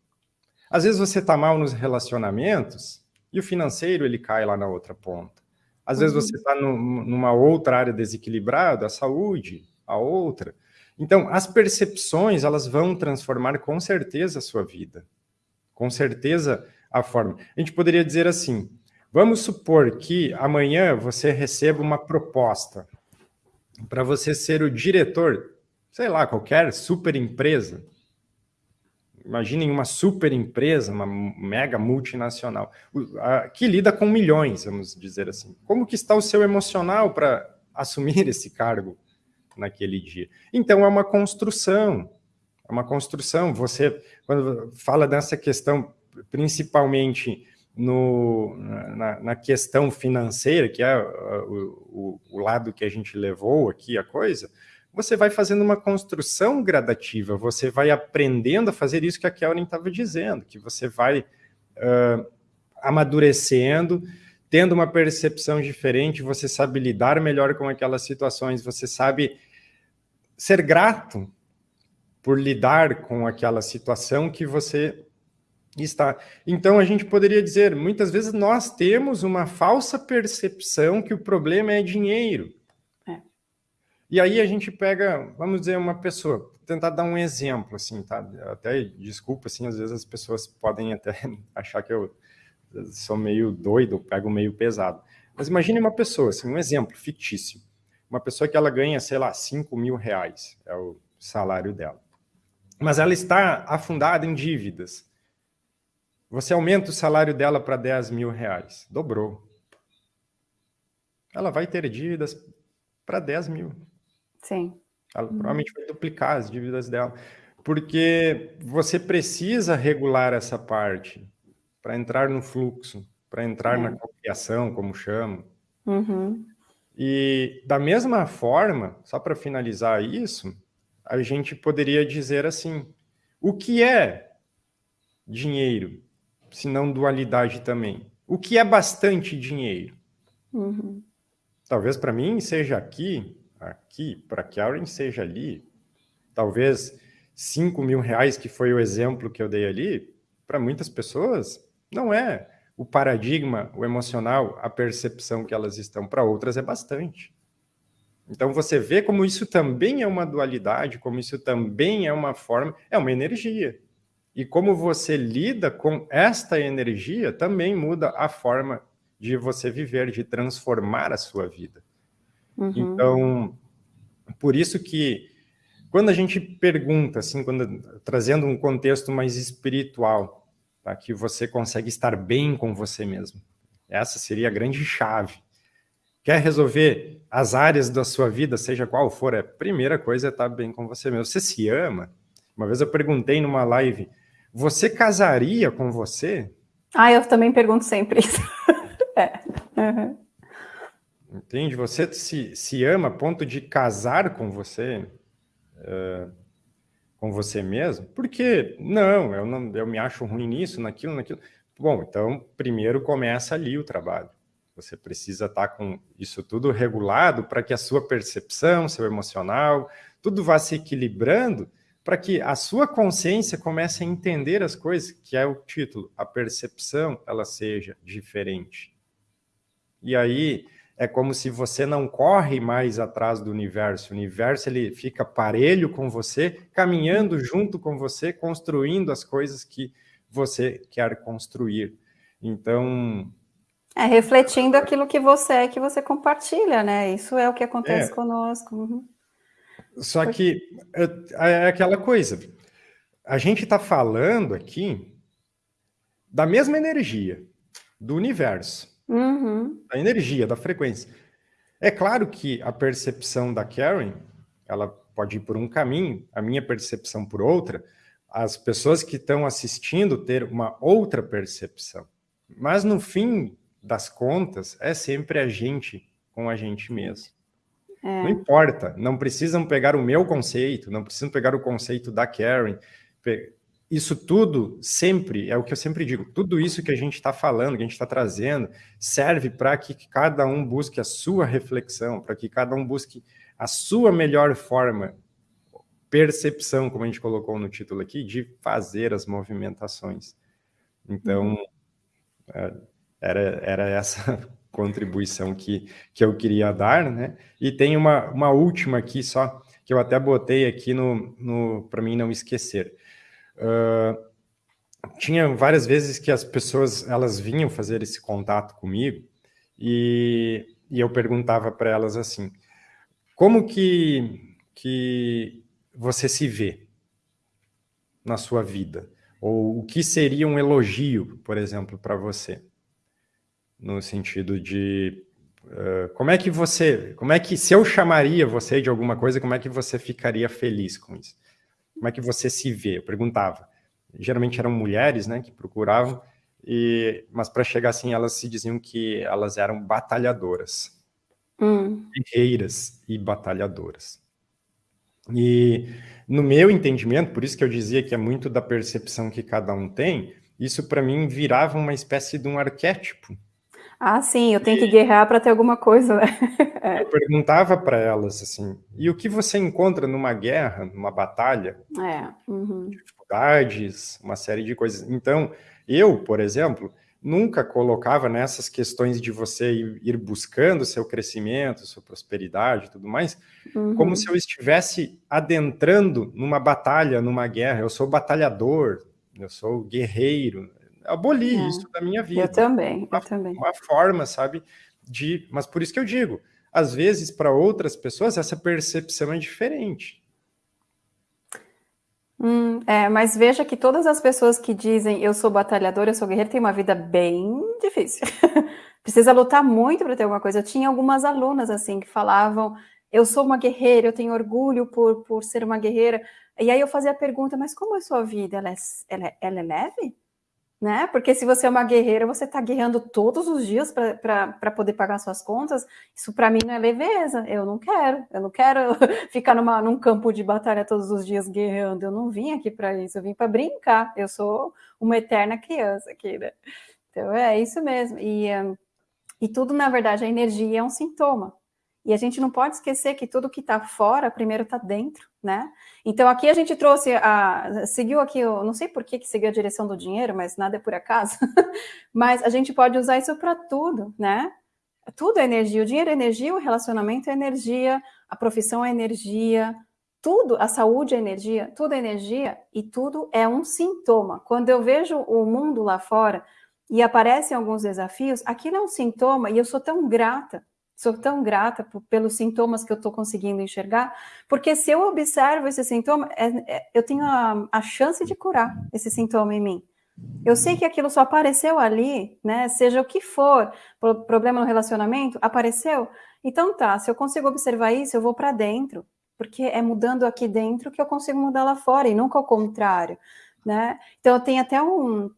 Às vezes você está mal nos relacionamentos e o financeiro ele cai lá na outra ponta. Às uhum. vezes você está numa outra área desequilibrada, a saúde, a outra. Então, as percepções, elas vão transformar com certeza a sua vida. Com certeza a forma. A gente poderia dizer assim, vamos supor que amanhã você receba uma proposta para você ser o diretor, sei lá, qualquer super empresa. Imaginem uma super empresa, uma mega multinacional, que lida com milhões, vamos dizer assim. Como que está o seu emocional para assumir esse cargo? naquele dia. Então, é uma construção, é uma construção. Você, quando fala dessa questão, principalmente no, na, na questão financeira, que é o, o, o lado que a gente levou aqui a coisa, você vai fazendo uma construção gradativa, você vai aprendendo a fazer isso que a Kelvin estava dizendo, que você vai uh, amadurecendo, tendo uma percepção diferente, você sabe lidar melhor com aquelas situações, você sabe ser grato por lidar com aquela situação que você está. Então, a gente poderia dizer, muitas vezes nós temos uma falsa percepção que o problema é dinheiro. E aí a gente pega, vamos dizer, uma pessoa, tentar dar um exemplo, assim, tá? Até, desculpa, assim, às vezes as pessoas podem até achar que eu sou meio doido, pego meio pesado. Mas imagine uma pessoa, assim, um exemplo fictício uma pessoa que ela ganha, sei lá, 5 mil reais, é o salário dela. Mas ela está afundada em dívidas. Você aumenta o salário dela para 10 mil reais, dobrou. Ela vai ter dívidas para 10 mil. Sim. Ela uhum. provavelmente vai duplicar as dívidas dela. Porque você precisa regular essa parte para entrar no fluxo, para entrar é. na cocriação, como chamo. Uhum. E da mesma forma, só para finalizar isso, a gente poderia dizer assim: o que é dinheiro, se não dualidade também? O que é bastante dinheiro? Uhum. Talvez para mim seja aqui, aqui, para Karen seja ali. Talvez 5 mil reais, que foi o exemplo que eu dei ali, para muitas pessoas não é o paradigma, o emocional, a percepção que elas estão para outras é bastante. Então você vê como isso também é uma dualidade, como isso também é uma forma, é uma energia. E como você lida com esta energia também muda a forma de você viver, de transformar a sua vida. Uhum. Então, por isso que quando a gente pergunta, assim, quando, trazendo um contexto mais espiritual, tá, que você consegue estar bem com você mesmo, essa seria a grande chave. Quer resolver as áreas da sua vida, seja qual for, a primeira coisa é estar bem com você mesmo. Você se ama? Uma vez eu perguntei numa live, você casaria com você? Ah, eu também pergunto sempre isso. é. Uhum. Entende? Você se, se ama a ponto de casar com você, com você mesmo? Porque, não, eu não, eu me acho ruim nisso, naquilo, naquilo. Bom, então, primeiro começa ali o trabalho. Você precisa estar com isso tudo regulado para que a sua percepção, seu emocional, tudo vá se equilibrando para que a sua consciência comece a entender as coisas, que é o título, a percepção, ela seja diferente. E aí é como se você não corre mais atrás do universo, o universo ele fica parelho com você, caminhando junto com você, construindo as coisas que você quer construir. Então, é, refletindo aquilo que você é, que você compartilha, né? Isso é o que acontece é. conosco. Uhum. Só que é, é aquela coisa, a gente está falando aqui da mesma energia do universo, uhum. da energia, da frequência. É claro que a percepção da Karen, ela pode ir por um caminho, a minha percepção por outra, as pessoas que estão assistindo ter uma outra percepção. Mas no fim das contas, é sempre a gente com a gente mesmo. É. Não importa, não precisam pegar o meu conceito, não precisam pegar o conceito da Karen. Isso tudo sempre, é o que eu sempre digo, tudo isso que a gente está falando, que a gente está trazendo, serve para que cada um busque a sua reflexão, para que cada um busque a sua melhor forma, percepção, como a gente colocou no título aqui, de fazer as movimentações. Então, uhum. É, era, era essa contribuição que, que eu queria dar, né? E tem uma, uma última aqui só, que eu até botei aqui no, no para mim não esquecer. Uh, tinha várias vezes que as pessoas elas vinham fazer esse contato comigo e, e eu perguntava para elas assim, como que, que você se vê na sua vida? Ou o que seria um elogio, por exemplo, para você? no sentido de uh, como é que você, como é que se eu chamaria você de alguma coisa, como é que você ficaria feliz com isso? Como é que você se vê? Eu perguntava. Geralmente eram mulheres, né, que procuravam, e, mas para chegar assim, elas se diziam que elas eram batalhadoras, hum. guerreiras e batalhadoras. E no meu entendimento, por isso que eu dizia que é muito da percepção que cada um tem, isso para mim virava uma espécie de um arquétipo ah, sim, eu tenho e... que guerrear para ter alguma coisa, né? É. Eu perguntava para elas assim, e o que você encontra numa guerra, numa batalha? É. Uhum. Dificuldades, uma série de coisas. Então, eu, por exemplo, nunca colocava nessas questões de você ir buscando seu crescimento, sua prosperidade e tudo mais, uhum. como se eu estivesse adentrando numa batalha, numa guerra. Eu sou batalhador, eu sou guerreiro, aboli é. isso da minha vida. Eu também, uma, eu também. Uma forma, sabe, de... Mas por isso que eu digo, às vezes, para outras pessoas, essa percepção é diferente. Hum, é, mas veja que todas as pessoas que dizem eu sou batalhador, eu sou guerreiro, têm uma vida bem difícil. Precisa lutar muito para ter alguma coisa. Eu tinha algumas alunas assim que falavam eu sou uma guerreira, eu tenho orgulho por, por ser uma guerreira. E aí eu fazia a pergunta, mas como é a sua vida? Ela é, ela é, ela é leve? Né? Porque se você é uma guerreira, você está guerreando todos os dias para poder pagar suas contas. Isso para mim não é leveza. Eu não quero. Eu não quero ficar numa, num campo de batalha todos os dias guerreando. Eu não vim aqui para isso. Eu vim para brincar. Eu sou uma eterna criança aqui, né? Então é isso mesmo. E, e tudo, na verdade, a energia é um sintoma. E a gente não pode esquecer que tudo que está fora, primeiro está dentro, né? Então aqui a gente trouxe, a, seguiu aqui, eu não sei por que, que seguiu a direção do dinheiro, mas nada é por acaso, mas a gente pode usar isso para tudo, né? Tudo é energia, o dinheiro é energia, o relacionamento é energia, a profissão é energia, tudo, a saúde é energia, tudo é energia e tudo é um sintoma. Quando eu vejo o mundo lá fora e aparecem alguns desafios, aquilo é um sintoma e eu sou tão grata, sou tão grata pelos sintomas que eu estou conseguindo enxergar, porque se eu observo esse sintoma, é, é, eu tenho a, a chance de curar esse sintoma em mim. Eu sei que aquilo só apareceu ali, né? Seja o que for, problema no relacionamento, apareceu. Então tá, se eu consigo observar isso, eu vou para dentro porque é mudando aqui dentro que eu consigo mudar lá fora, e nunca ao contrário, né? Então, eu tenho até um,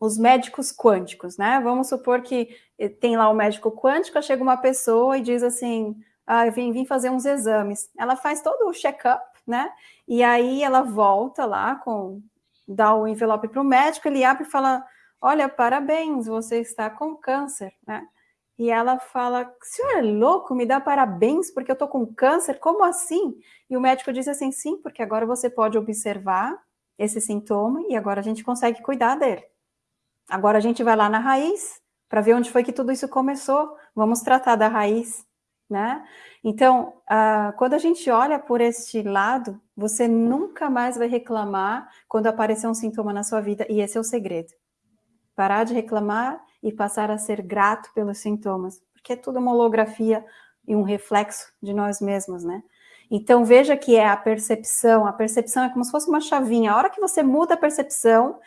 os médicos quânticos, né? Vamos supor que eh, tem lá o médico quântico, chega uma pessoa e diz assim, ah, vim, vim fazer uns exames. Ela faz todo o check-up, né? E aí ela volta lá com, dá o envelope para o médico, ele abre e fala, olha, parabéns, você está com câncer, né? E ela fala: senhor é louco? Me dá parabéns porque eu tô com câncer? Como assim? E o médico disse assim: sim, porque agora você pode observar esse sintoma e agora a gente consegue cuidar dele. Agora a gente vai lá na raiz para ver onde foi que tudo isso começou. Vamos tratar da raiz, né? Então, uh, quando a gente olha por este lado, você nunca mais vai reclamar quando aparecer um sintoma na sua vida, e esse é o segredo. Parar de reclamar e passar a ser grato pelos sintomas, porque é tudo uma holografia e um reflexo de nós mesmos, né? Então veja que é a percepção, a percepção é como se fosse uma chavinha. A hora que você muda a percepção,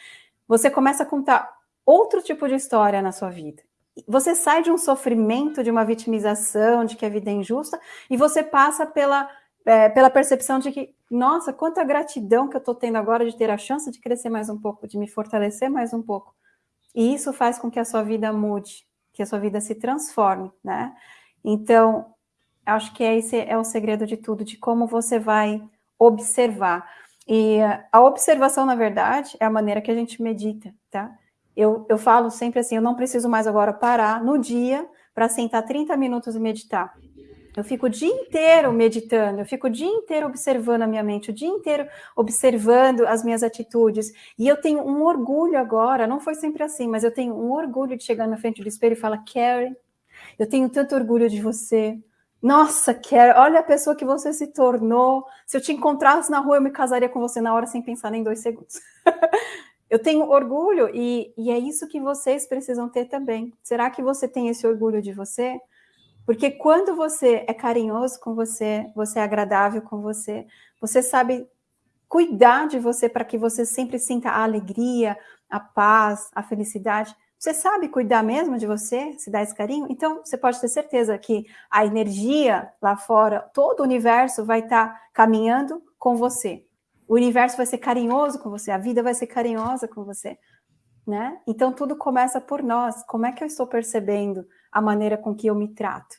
você começa a contar outro tipo de história na sua vida. Você sai de um sofrimento, de uma vitimização, de que a vida é injusta, e você passa pela, é, pela percepção de que, nossa, quanta gratidão que eu estou tendo agora de ter a chance de crescer mais um pouco, de me fortalecer mais um pouco. E isso faz com que a sua vida mude, que a sua vida se transforme, né? Então, acho que esse é o segredo de tudo, de como você vai observar. E a observação, na verdade, é a maneira que a gente medita, tá? Eu, eu falo sempre assim, eu não preciso mais agora parar no dia para sentar 30 minutos e meditar. Eu fico o dia inteiro meditando, eu fico o dia inteiro observando a minha mente, o dia inteiro observando as minhas atitudes. E eu tenho um orgulho agora, não foi sempre assim, mas eu tenho um orgulho de chegar na frente do espelho e falar: Carrie, eu tenho tanto orgulho de você. Nossa, Carrie, olha a pessoa que você se tornou. Se eu te encontrasse na rua, eu me casaria com você na hora sem pensar nem dois segundos. eu tenho orgulho e, e é isso que vocês precisam ter também. Será que você tem esse orgulho de você? Porque quando você é carinhoso com você, você é agradável com você, você sabe cuidar de você para que você sempre sinta a alegria, a paz, a felicidade. Você sabe cuidar mesmo de você, se dá esse carinho? Então, você pode ter certeza que a energia lá fora, todo o universo vai estar tá caminhando com você. O universo vai ser carinhoso com você, a vida vai ser carinhosa com você, né? Então, tudo começa por nós. Como é que eu estou percebendo a maneira com que eu me trato.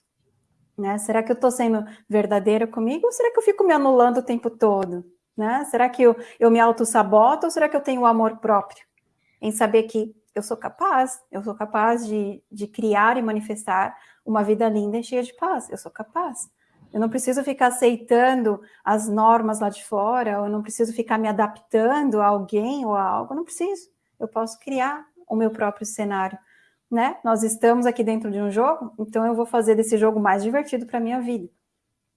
Né? Será que eu estou sendo verdadeira comigo ou será que eu fico me anulando o tempo todo? Né? Será que eu, eu me auto-saboto ou será que eu tenho o amor próprio? Em saber que eu sou capaz, eu sou capaz de, de criar e manifestar uma vida linda e cheia de paz. Eu sou capaz. Eu não preciso ficar aceitando as normas lá de fora, eu não preciso ficar me adaptando a alguém ou a algo, eu não preciso. Eu posso criar o meu próprio cenário né? Nós estamos aqui dentro de um jogo, então eu vou fazer desse jogo mais divertido para minha vida.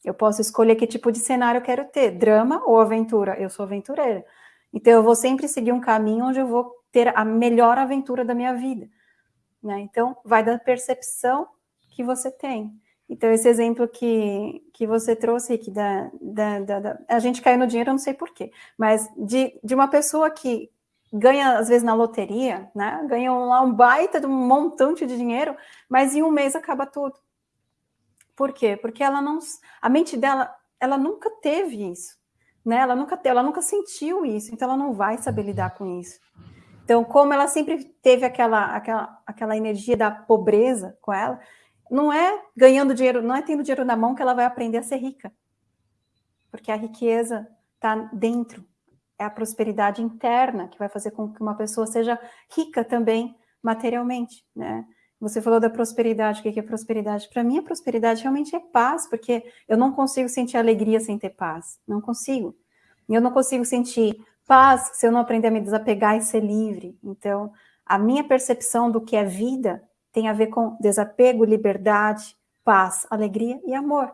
Eu posso escolher que tipo de cenário eu quero ter, drama ou aventura. Eu sou aventureira. Então eu vou sempre seguir um caminho onde eu vou ter a melhor aventura da minha vida. Né? Então vai da percepção que você tem. Então, esse exemplo que, que você trouxe aqui, da, da, da, da, a gente caiu no dinheiro, eu não sei porquê, mas de, de uma pessoa que ganha, às vezes, na loteria, né? Ganha lá um baita de um montante de dinheiro, mas em um mês acaba tudo. Por quê? Porque ela não. A mente dela, ela nunca teve isso. Né? Ela, nunca, ela nunca sentiu isso, então ela não vai saber lidar com isso. Então, como ela sempre teve aquela, aquela, aquela energia da pobreza com ela, não é ganhando dinheiro, não é tendo dinheiro na mão que ela vai aprender a ser rica. Porque a riqueza está dentro, é a prosperidade interna que vai fazer com que uma pessoa seja rica também materialmente, né? Você falou da prosperidade, o que é prosperidade? Para mim, a prosperidade realmente é paz, porque eu não consigo sentir alegria sem ter paz, não consigo. E eu não consigo sentir paz se eu não aprender a me desapegar e ser livre. Então, a minha percepção do que é vida tem a ver com desapego, liberdade, paz, alegria e amor.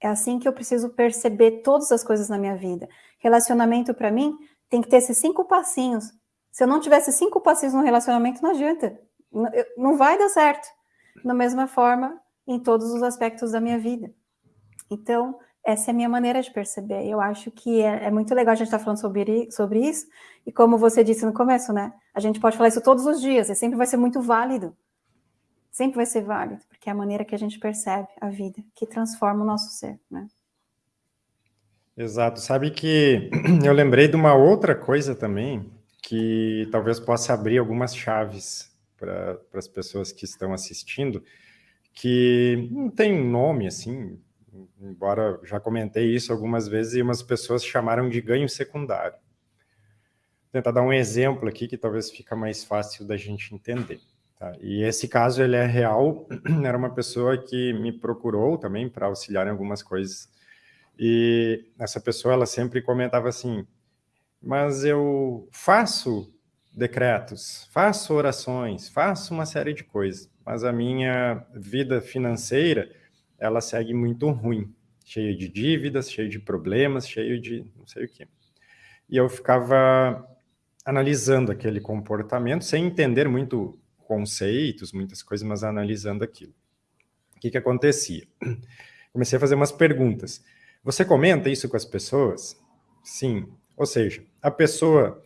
É assim que eu preciso perceber todas as coisas na minha vida. Relacionamento, para mim, tem que ter esses cinco passinhos. Se eu não tivesse cinco passinhos no relacionamento, não adianta. Não vai dar certo. Da mesma forma, em todos os aspectos da minha vida. Então, essa é a minha maneira de perceber. Eu acho que é, é muito legal a gente estar tá falando sobre, sobre isso. E como você disse no começo, né? A gente pode falar isso todos os dias, e sempre vai ser muito válido. Sempre vai ser válido, porque é a maneira que a gente percebe a vida, que transforma o nosso ser, né? Exato. Sabe que eu lembrei de uma outra coisa também, que talvez possa abrir algumas chaves para as pessoas que estão assistindo, que não tem nome assim, embora já comentei isso algumas vezes, e umas pessoas chamaram de ganho secundário. Vou tentar dar um exemplo aqui que talvez fica mais fácil da gente entender. Tá? E esse caso ele é real, era uma pessoa que me procurou também para auxiliar em algumas coisas, e essa pessoa ela sempre comentava assim, mas eu faço decretos, faço orações, faço uma série de coisas, mas a minha vida financeira, ela segue muito ruim, cheia de dívidas, cheia de problemas, cheio de não sei o quê. E eu ficava analisando aquele comportamento, sem entender muito conceitos, muitas coisas, mas analisando aquilo. O que que acontecia? Comecei a fazer umas perguntas. Você comenta isso com as pessoas? Sim. Ou seja, a pessoa,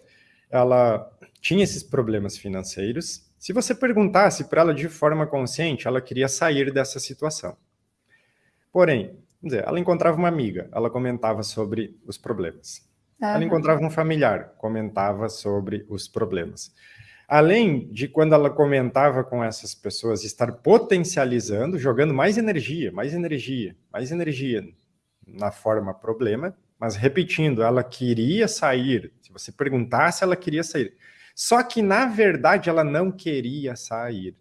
ela tinha esses problemas financeiros. Se você perguntasse para ela de forma consciente, ela queria sair dessa situação. Porém, dizer, ela encontrava uma amiga, ela comentava sobre os problemas. Uhum. Ela encontrava um familiar, comentava sobre os problemas. Além de quando ela comentava com essas pessoas, estar potencializando, jogando mais energia, mais energia, mais energia na forma problema, mas repetindo, ela queria sair. Se você perguntasse, ela queria sair. Só que, na verdade, ela não queria sair.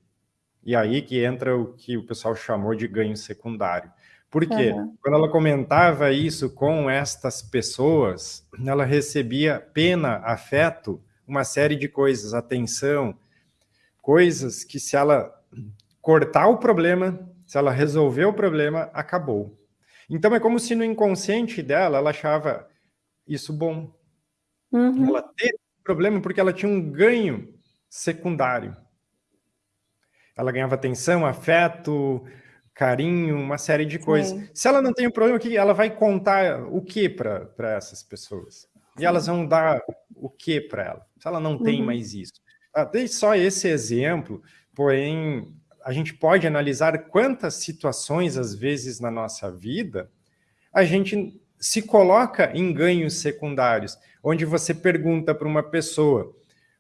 E aí que entra o que o pessoal chamou de ganho secundário. Por quê? Uhum. Quando ela comentava isso com estas pessoas, ela recebia pena, afeto, uma série de coisas, atenção, coisas que se ela cortar o problema, se ela resolver o problema, acabou. Então é como se no inconsciente dela ela achava isso bom. Uhum. Ela teve problema porque ela tinha um ganho secundário. Ela ganhava atenção, afeto, carinho, uma série de coisas. Sim. Se ela não tem um problema aqui, ela vai contar o que para essas pessoas? E elas vão dar o que para ela? Se ela não tem uhum. mais isso. Ah, dei só esse exemplo, porém, a gente pode analisar quantas situações, às vezes, na nossa vida, a gente se coloca em ganhos secundários, onde você pergunta para uma pessoa,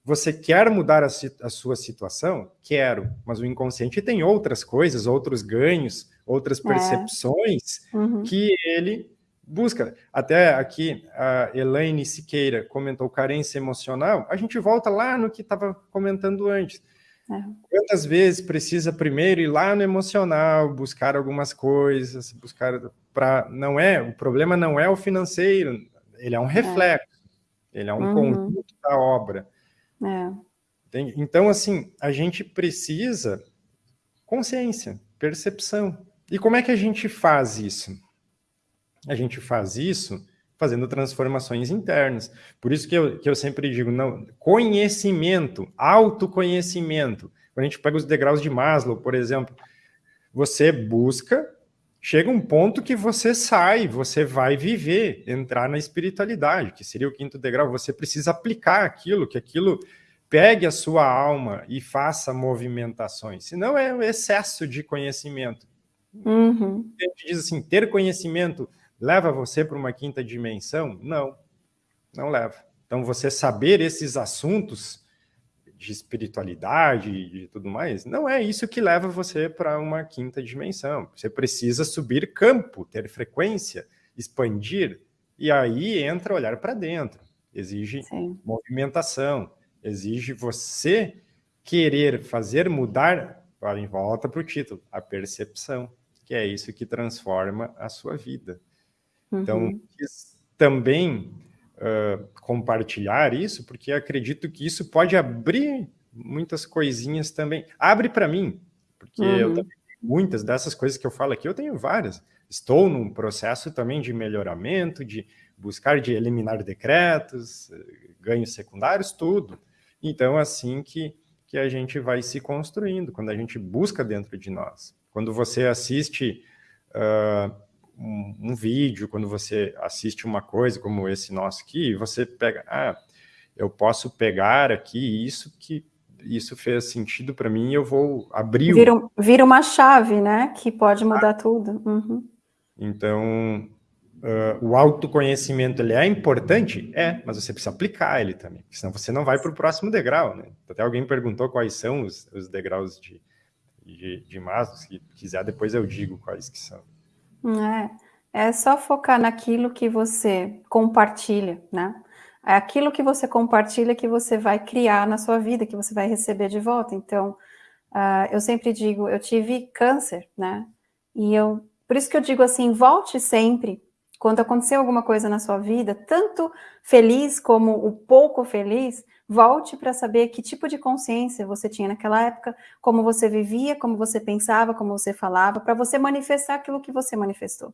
você quer mudar a, a, sua situação? Quero, mas o inconsciente tem outras coisas, outros ganhos, outras é. percepções é. uhum. que ele busca. Até aqui a Elaine Siqueira comentou carência emocional, a gente volta lá no que estava comentando antes. É. Quantas vezes precisa primeiro ir lá no emocional, buscar algumas coisas, buscar para não é, o problema não é o financeiro, ele é um é. reflexo, é. ele é um uhum. conjunto da obra. É. Então, assim, a gente precisa consciência, percepção. E como é que a gente faz isso? A gente faz isso fazendo transformações internas. Por isso que eu, que eu sempre digo, não, conhecimento, autoconhecimento. Quando a gente pega os degraus de Maslow, por exemplo, você busca, chega um ponto que você sai, você vai viver, entrar na espiritualidade, que seria o quinto degrau, você precisa aplicar aquilo, que aquilo pegue a sua alma e faça movimentações, senão é um excesso de conhecimento. Uhum. A gente diz assim, ter conhecimento leva você para uma quinta dimensão? Não, não leva. Então, você saber esses assuntos de espiritualidade e tudo mais, não é isso que leva você para uma quinta dimensão. Você precisa subir campo, ter frequência, expandir, e aí entra olhar para dentro. Exige Sim. movimentação, exige você querer fazer mudar, em volta para o título, a percepção, que é isso que transforma a sua vida. Então, uhum. quis também uh, compartilhar isso, porque acredito que isso pode abrir muitas coisinhas também. Abre para mim, porque uhum. eu também muitas dessas coisas que eu falo aqui, eu tenho várias. Estou num processo também de melhoramento, de buscar de eliminar decretos, ganhos secundários, tudo. Então, assim que, que a gente vai se construindo, quando a gente busca dentro de nós. Quando você assiste uh, um, um, vídeo, quando você assiste uma coisa como esse nosso aqui, você pega, ah, eu posso pegar aqui isso que isso fez sentido para mim, eu vou abrir... Vira, vira, uma chave, né, que pode mudar ah. tudo. Uhum. Então, uh, o autoconhecimento ele é importante? É, mas você precisa aplicar ele também, senão você não vai para o próximo degrau, né? Até alguém perguntou quais são os, os degraus de, de, de Maslow, se quiser depois eu digo quais que são. É, é só focar naquilo que você compartilha, né? É aquilo que você compartilha que você vai criar na sua vida, que você vai receber de volta. Então, uh, eu sempre digo, eu tive câncer, né? E eu, por isso que eu digo assim, volte sempre, quando acontecer alguma coisa na sua vida, tanto feliz como o pouco feliz, volte para saber que tipo de consciência você tinha naquela época, como você vivia, como você pensava, como você falava, para você manifestar aquilo que você manifestou.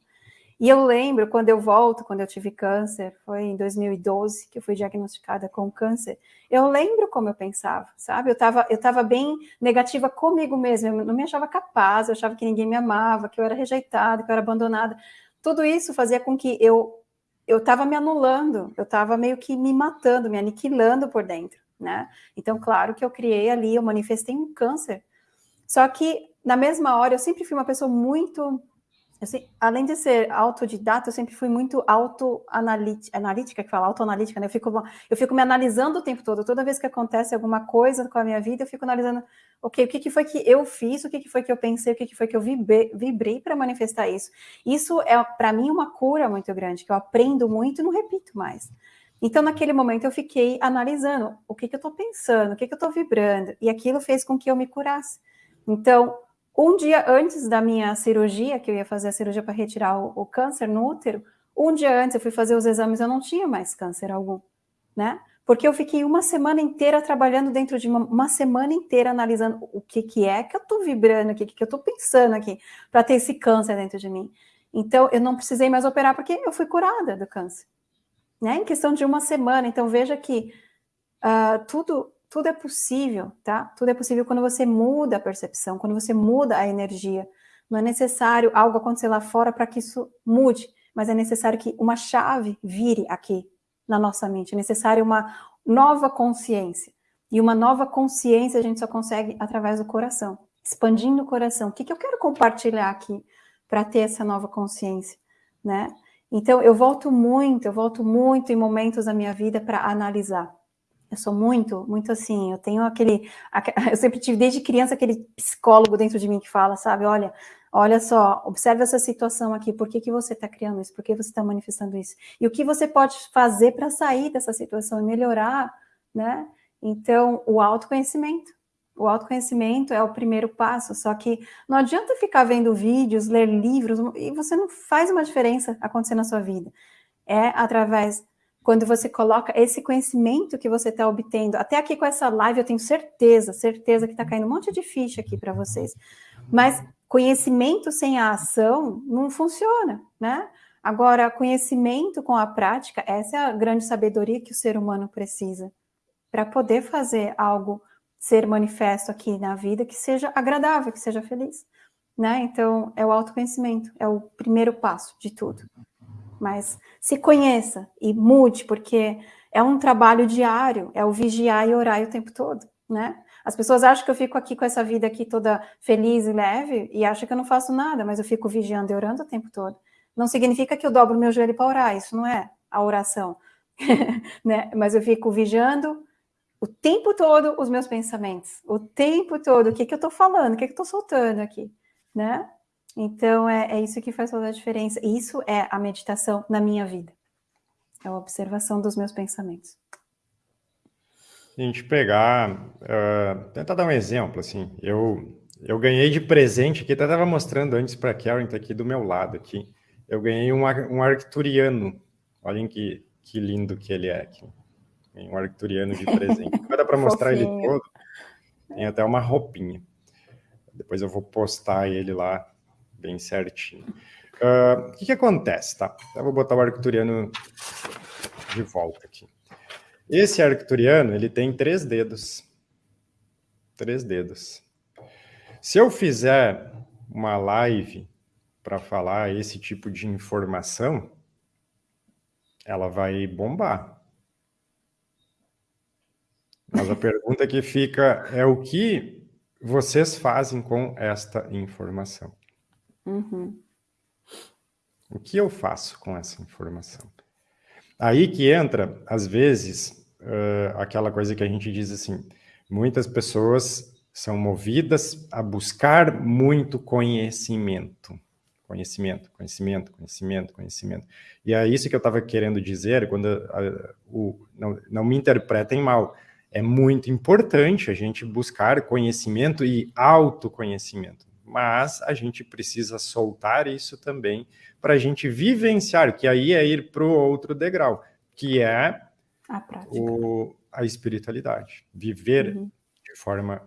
E eu lembro, quando eu volto, quando eu tive câncer, foi em 2012 que eu fui diagnosticada com câncer, eu lembro como eu pensava, sabe? Eu estava eu tava bem negativa comigo mesma, eu não me achava capaz, eu achava que ninguém me amava, que eu era rejeitada, que eu era abandonada. Tudo isso fazia com que eu eu estava me anulando, eu estava meio que me matando, me aniquilando por dentro, né? Então, claro que eu criei ali, eu manifestei um câncer. Só que, na mesma hora, eu sempre fui uma pessoa muito Assim, além de ser autodidata, eu sempre fui muito autoanalítica, que fala autoanalítica, né? Eu fico, eu fico me analisando o tempo todo. Toda vez que acontece alguma coisa com a minha vida, eu fico analisando, ok, o que, que foi que eu fiz, o que, que foi que eu pensei, o que, que foi que eu vibrei, vibrei para manifestar isso. Isso é, para mim, uma cura muito grande, que eu aprendo muito e não repito mais. Então, naquele momento, eu fiquei analisando o que, que eu estou pensando, o que, que eu estou vibrando, e aquilo fez com que eu me curasse. Então, um dia antes da minha cirurgia, que eu ia fazer a cirurgia para retirar o, o, câncer no útero, um dia antes eu fui fazer os exames, eu não tinha mais câncer algum, né? Porque eu fiquei uma semana inteira trabalhando dentro de uma, uma semana inteira analisando o que, que é que eu estou vibrando o que, que eu estou pensando aqui, para ter esse câncer dentro de mim. Então, eu não precisei mais operar, porque eu fui curada do câncer. Né? Em questão de uma semana. Então, veja que uh, tudo tudo é possível, tá? Tudo é possível quando você muda a percepção, quando você muda a energia. Não é necessário algo acontecer lá fora para que isso mude, mas é necessário que uma chave vire aqui na nossa mente. É necessário uma nova consciência. E uma nova consciência a gente só consegue através do coração, expandindo o coração. O que, que eu quero compartilhar aqui para ter essa nova consciência, né? Então, eu volto muito, eu volto muito em momentos da minha vida para analisar. Eu sou muito, muito assim, eu tenho aquele, eu sempre tive desde criança aquele psicólogo dentro de mim que fala, sabe, olha, olha só, observe essa situação aqui, por que, que você está criando isso, por que você está manifestando isso, e o que você pode fazer para sair dessa situação e melhorar, né? Então, o autoconhecimento, o autoconhecimento é o primeiro passo, só que não adianta ficar vendo vídeos, ler livros, e você não faz uma diferença acontecer na sua vida. É através quando você coloca esse conhecimento que você está obtendo, até aqui com essa live eu tenho certeza, certeza que está caindo um monte de ficha aqui para vocês, mas conhecimento sem a ação não funciona, né? Agora, conhecimento com a prática, essa é a grande sabedoria que o ser humano precisa para poder fazer algo ser manifesto aqui na vida que seja agradável, que seja feliz, né? Então, é o autoconhecimento, é o primeiro passo de tudo mas se conheça e mude, porque é um trabalho diário, é o vigiar e orar o tempo todo, né? As pessoas acham que eu fico aqui com essa vida aqui toda feliz e leve e acham que eu não faço nada, mas eu fico vigiando e orando o tempo todo. Não significa que eu dobro meu joelho para orar, isso não é a oração, né? Mas eu fico vigiando o tempo todo os meus pensamentos, o tempo todo, o que, que eu estou falando, o que, que eu estou soltando aqui, né? Então, é, é isso que faz toda a diferença. Isso é a meditação na minha vida. É a observação dos meus pensamentos. A gente pegar, uh, tentar dar um exemplo, assim, eu, eu ganhei de presente aqui, até estava mostrando antes para a Karen, tá aqui do meu lado aqui, eu ganhei um, um arcturiano, olhem que, que lindo que ele é aqui, um arcturiano de presente, vai dar para mostrar ele todo, tem até uma roupinha. depois eu vou postar ele lá bem certinho. Uh, o que, que acontece, tá? Eu vou botar o arcturiano de volta aqui. Esse arcturiano, ele tem três dedos. Três dedos. Se eu fizer uma live para falar esse tipo de informação, ela vai bombar. Mas a pergunta que fica é o que vocês fazem com esta informação? Uhum. O que eu faço com essa informação? Aí que entra, às vezes, uh, aquela coisa que a gente diz assim, muitas pessoas são movidas a buscar muito conhecimento. Conhecimento, conhecimento, conhecimento, conhecimento. E é isso que eu estava querendo dizer, quando uh, o, não, não me interpretem mal, é muito importante a gente buscar conhecimento e autoconhecimento mas a gente precisa soltar isso também para a gente vivenciar, que aí é ir para o outro degrau, que é a, o, a espiritualidade, viver uhum. de forma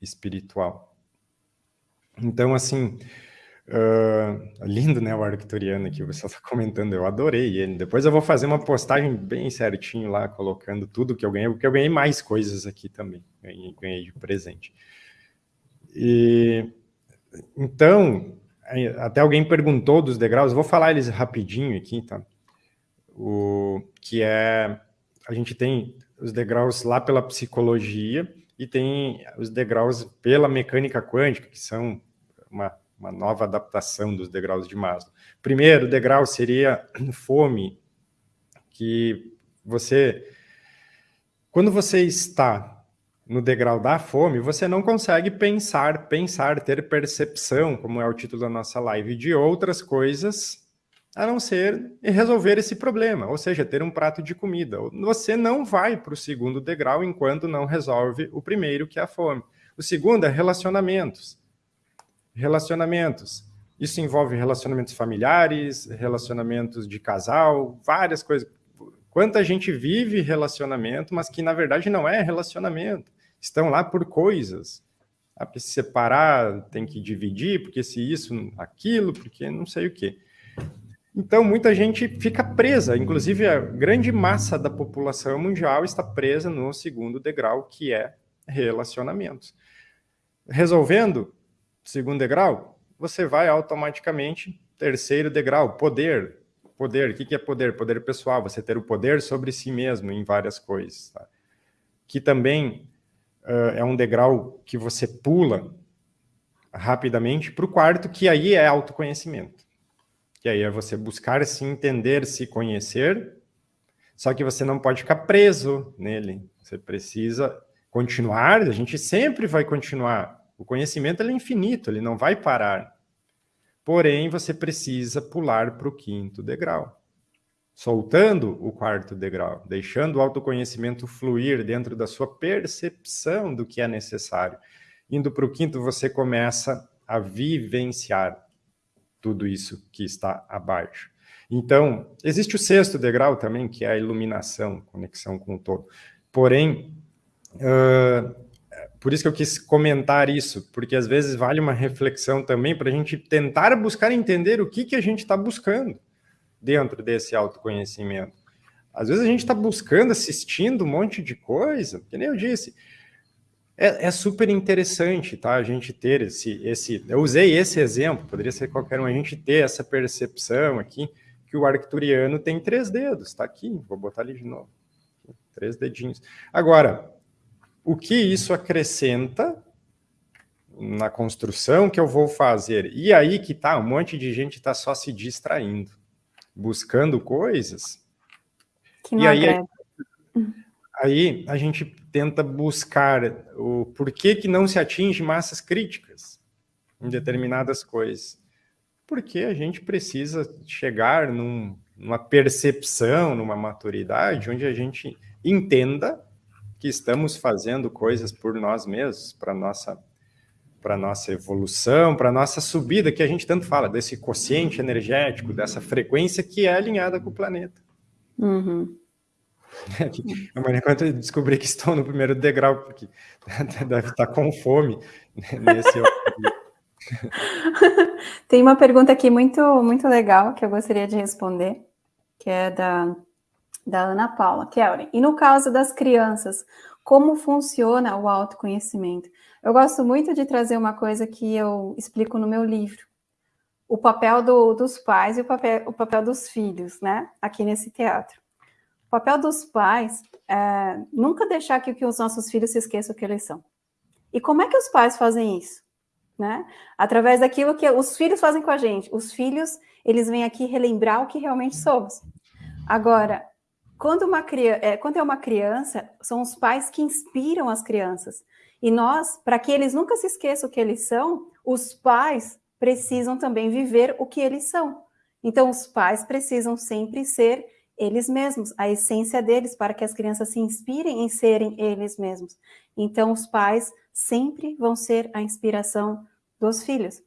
espiritual. Então, assim, uh, lindo, né, o arcturiano que você está comentando, eu adorei ele. Depois eu vou fazer uma postagem bem certinho lá, colocando tudo que eu ganhei, porque eu ganhei mais coisas aqui também, ganhei, ganhei de presente. E então, até alguém perguntou dos degraus, vou falar eles rapidinho aqui, tá? O, que é, a gente tem os degraus lá pela psicologia e tem os degraus pela mecânica quântica, que são uma, uma nova adaptação dos degraus de Maslow. Primeiro degrau seria fome, que você, quando você está no degrau da fome, você não consegue pensar, pensar, ter percepção, como é o título da nossa live, de outras coisas a não ser resolver esse problema, ou seja, ter um prato de comida. Você não vai para o segundo degrau enquanto não resolve o primeiro, que é a fome. O segundo é relacionamentos. Relacionamentos. Isso envolve relacionamentos familiares, relacionamentos de casal, várias coisas. Quanta gente vive relacionamento, mas que na verdade não é relacionamento estão lá por coisas. Ah, porque se separar tem que dividir, porque se isso, aquilo, porque não sei o quê. Então, muita gente fica presa, inclusive a grande massa da população mundial está presa no segundo degrau, que é relacionamentos. Resolvendo segundo degrau, você vai automaticamente terceiro degrau, poder. Poder, o que é poder? Poder pessoal, você ter o poder sobre si mesmo em várias coisas. Tá? Que também uh, é um degrau que você pula rapidamente para o quarto, que aí é autoconhecimento. Que aí é você buscar se entender, se conhecer, só que você não pode ficar preso nele. Você precisa continuar, a gente sempre vai continuar. O conhecimento é infinito, ele não vai parar. Porém, você precisa pular para o quinto degrau soltando o quarto degrau, deixando o autoconhecimento fluir dentro da sua percepção do que é necessário. Indo para o quinto, você começa a vivenciar tudo isso que está abaixo. Então, existe o sexto degrau também, que é a iluminação, conexão com o todo. Porém, uh, por isso que eu quis comentar isso, porque às vezes vale uma reflexão também para a gente tentar buscar entender o que, que a gente está buscando dentro desse autoconhecimento. Às vezes a gente está buscando, assistindo um monte de coisa, que nem eu disse. É, é, super interessante, tá? A gente ter esse, esse... Eu usei esse exemplo, poderia ser qualquer um, a gente ter essa percepção aqui, que o arcturiano tem três dedos, tá aqui, vou botar ali de novo. Três dedinhos. Agora, o que isso acrescenta na construção que eu vou fazer? E aí que tá, um monte de gente está só se distraindo buscando coisas. Que e aí, aí a gente tenta buscar o porquê que não se atinge massas críticas em determinadas coisas. Porque a gente precisa chegar num, numa percepção, numa maturidade, onde a gente entenda que estamos fazendo coisas por nós mesmos, para nossa para a nossa evolução, para a nossa subida, que a gente tanto fala, desse quociente energético, dessa frequência que é alinhada com o planeta. Uhum. Amanhã, quando eu descobri que estou no primeiro degrau, porque deve estar com fome nesse. Tem uma pergunta aqui muito, muito legal que eu gostaria de responder, que é da, da Ana Paula. Kelly, e no caso das crianças, como funciona o autoconhecimento? Eu gosto muito de trazer uma coisa que eu explico no meu livro, o papel do, dos pais e o papel, o papel dos filhos, né? Aqui nesse teatro. O papel dos pais é nunca deixar que, que os nossos filhos se esqueçam que eles são. E como é que os pais fazem isso? Né? Através daquilo que os filhos fazem com a gente. Os filhos, eles vêm aqui relembrar o que realmente somos. Agora, quando, uma, é, quando é uma criança, são os pais que inspiram as crianças. E nós, para que eles nunca se esqueçam o que eles são, os pais precisam também viver o que eles são. Então, os pais precisam sempre ser eles mesmos, a essência deles, para que as crianças se inspirem em serem eles mesmos. Então, os pais sempre vão ser a inspiração dos filhos.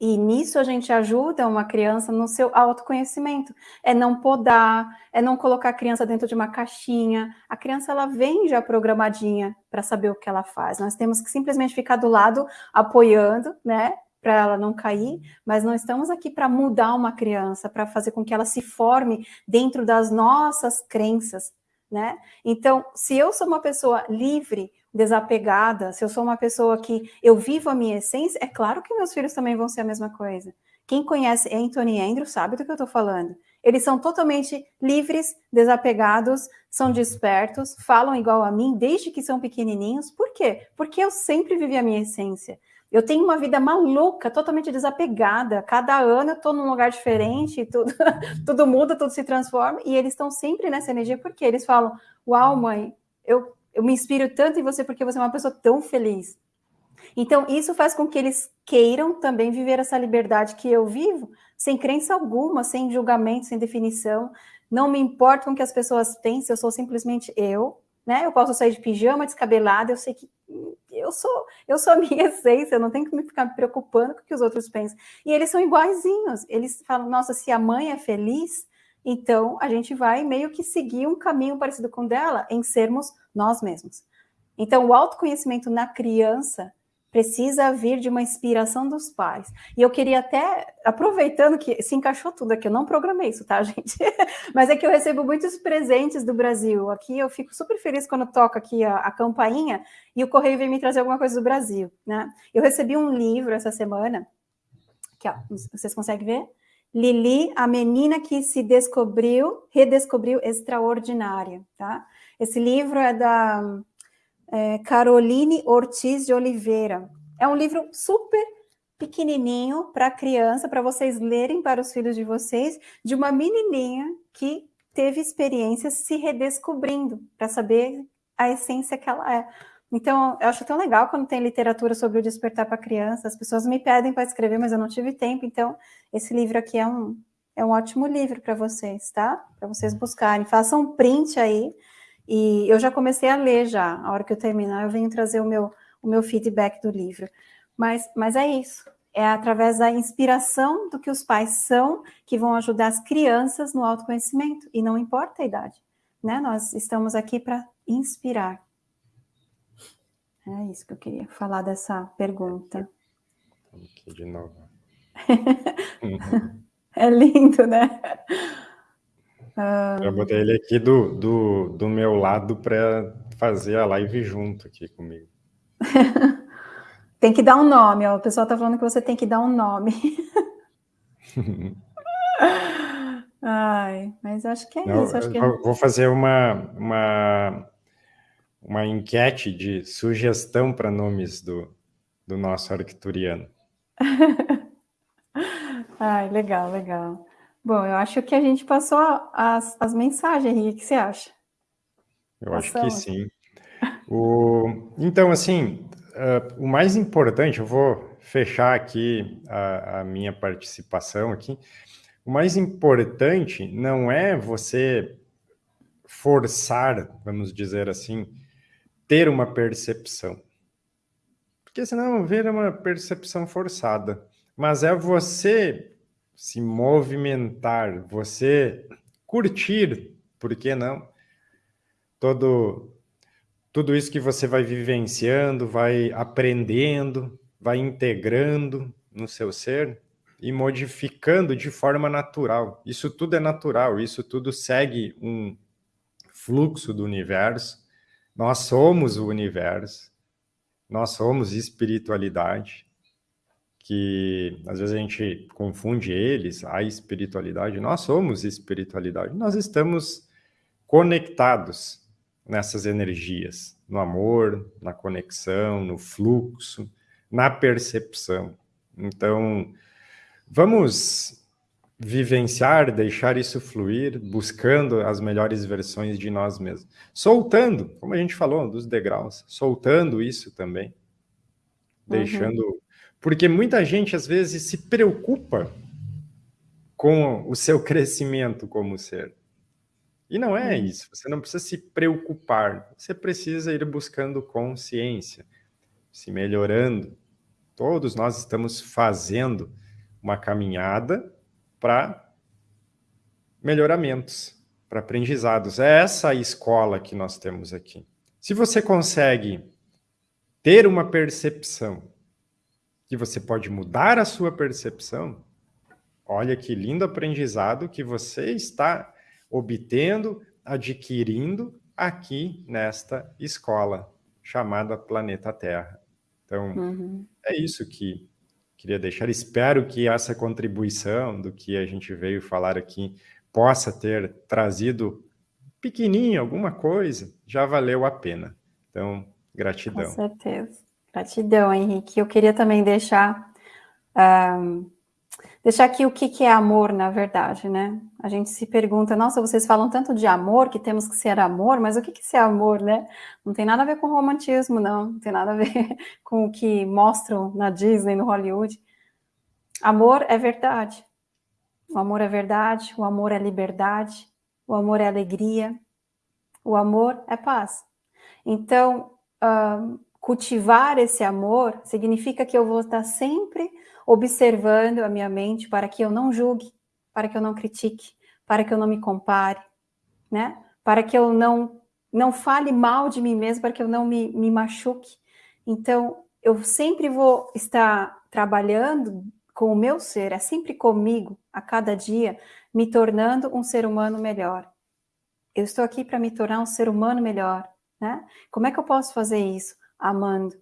E nisso a gente ajuda uma criança no seu autoconhecimento. É não podar, é não colocar a criança dentro de uma caixinha. A criança ela vem já programadinha para saber o que ela faz. Nós temos que simplesmente ficar do lado apoiando, né, para ela não cair, mas não estamos aqui para mudar uma criança, para fazer com que ela se forme dentro das nossas crenças, né? Então, se eu sou uma pessoa livre, desapegada, se eu sou uma pessoa que eu vivo a minha essência, é claro que meus filhos também vão ser a mesma coisa. Quem conhece Anthony e Andrew sabe do que eu estou falando. Eles são totalmente livres, desapegados, são despertos, falam igual a mim desde que são pequenininhos. Por quê? Porque eu sempre vivi a minha essência. Eu tenho uma vida maluca, totalmente desapegada. Cada ano eu estou num lugar diferente, tudo, tudo muda, tudo se transforma. E eles estão sempre nessa energia, porque eles falam: Uau, mãe, eu eu me inspiro tanto em você porque você é uma pessoa tão feliz. Então, isso faz com que eles queiram também viver essa liberdade que eu vivo, sem crença alguma, sem julgamento, sem definição. Não me importa com o que as pessoas pensem, eu sou simplesmente eu, né? Eu posso sair de pijama, descabelada, eu sei que eu sou, eu sou a minha essência, eu não tenho que me ficar preocupando com o que os outros pensam. E eles são iguaizinhos. Eles falam: "Nossa, se a mãe é feliz, então a gente vai meio que seguir um caminho parecido com o dela em sermos nós mesmos. Então o autoconhecimento na criança precisa vir de uma inspiração dos pais. E eu queria até, aproveitando que se encaixou tudo aqui, eu não programei isso, tá, gente? Mas é que eu recebo muitos presentes do Brasil. Aqui eu fico super feliz quando toco aqui a, a campainha e o correio vem me trazer alguma coisa do Brasil, né? Eu recebi um livro essa semana, que ó, vocês conseguem ver? Lili, a menina que se descobriu, redescobriu extraordinária, tá? Esse livro é da é, Caroline Ortiz de Oliveira. É um livro super pequenininho para criança, para vocês lerem para os filhos de vocês, de uma menininha que teve experiências se redescobrindo, para saber a essência que ela é. Então, eu acho tão legal quando tem literatura sobre o despertar para criança. As pessoas me pedem para escrever, mas eu não tive tempo. Então, esse livro aqui é um, é um ótimo livro para vocês, tá? Para vocês buscarem. Façam um print aí. E eu já comecei a ler já. A hora que eu terminar, eu venho trazer o meu, o meu feedback do livro. Mas, mas é isso. É através da inspiração do que os pais são que vão ajudar as crianças no autoconhecimento. E não importa a idade. Né? Nós estamos aqui para inspirar. É isso que eu queria falar dessa pergunta. Aqui de novo. é lindo, né? Eu botei ele aqui do, do, do meu lado para fazer a live junto aqui comigo. tem que dar um nome, ó. o pessoal está falando que você tem que dar um nome. Ai, mas acho que é Não, isso. Que... Vou fazer uma, uma uma enquete de sugestão para nomes do, do nosso arcturiano. Ai, legal, legal. Bom, eu acho que a gente passou as, as mensagens, Henrique, o que você acha? Eu Passamos. acho que sim. O, então, assim, uh, o mais importante, eu vou fechar aqui a, a minha participação aqui. O mais importante não é você forçar, vamos dizer assim, ter uma percepção. Porque senão vira uma percepção forçada. Mas é você se movimentar, você curtir, por que não? todo, tudo isso que você vai vivenciando, vai aprendendo, vai integrando no seu ser e modificando de forma natural. Isso tudo é natural, isso tudo segue um fluxo do universo. Nós somos o universo, nós somos espiritualidade, que às vezes a gente confunde eles, a espiritualidade. Nós somos espiritualidade, nós estamos conectados nessas energias, no amor, na conexão, no fluxo, na percepção. Então, vamos vivenciar, deixar isso fluir, buscando as melhores versões de nós mesmos. Soltando, como a gente falou, dos degraus, soltando isso também. Uhum. Deixando. Porque muita gente, às vezes, se preocupa com o seu crescimento como ser. E não é uhum. isso, você não precisa se preocupar, você precisa ir buscando consciência, se melhorando. Todos nós estamos fazendo uma caminhada para melhoramentos, para aprendizados. É essa a escola que nós temos aqui. Se você consegue ter uma percepção que você pode mudar a sua percepção, olha que lindo aprendizado que você está obtendo, adquirindo aqui nesta escola chamada Planeta Terra. Então, uhum. é isso que queria deixar. Espero que essa contribuição do que a gente veio falar aqui possa ter trazido pequenininho alguma coisa, já valeu a pena. Então, gratidão. Com certeza. Gratidão, Henrique. Eu queria também deixar um, deixar aqui o que, é amor, na verdade, né? A gente se pergunta, nossa, vocês falam tanto de amor, que temos que ser amor, mas o que, que é amor, né? Não tem nada a ver com romantismo, não. Não tem nada a ver com o que mostram na Disney, no Hollywood. Amor é verdade. O amor é verdade, o amor é liberdade, o amor é alegria, o amor é paz. Então, uh, cultivar esse amor significa que eu vou estar sempre observando a minha mente para que eu não julgue, para que eu não critique, para que eu não me compare, né? Para que eu não não fale mal de mim mesmo, para que eu não me, me machuque. Então, eu sempre vou estar trabalhando com o meu ser, é sempre comigo, a cada dia, me tornando um ser humano melhor. Eu estou aqui para me tornar um ser humano melhor, né? Como é que eu posso fazer isso? Amando,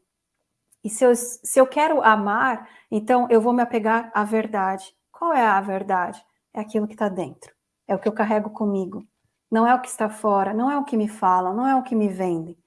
e se eu, se eu quero amar, então eu vou me apegar à verdade. Qual é a verdade? É aquilo que está dentro. É o que eu carrego comigo. Não é o que está fora, não é o que me falam, não é o que me vendem.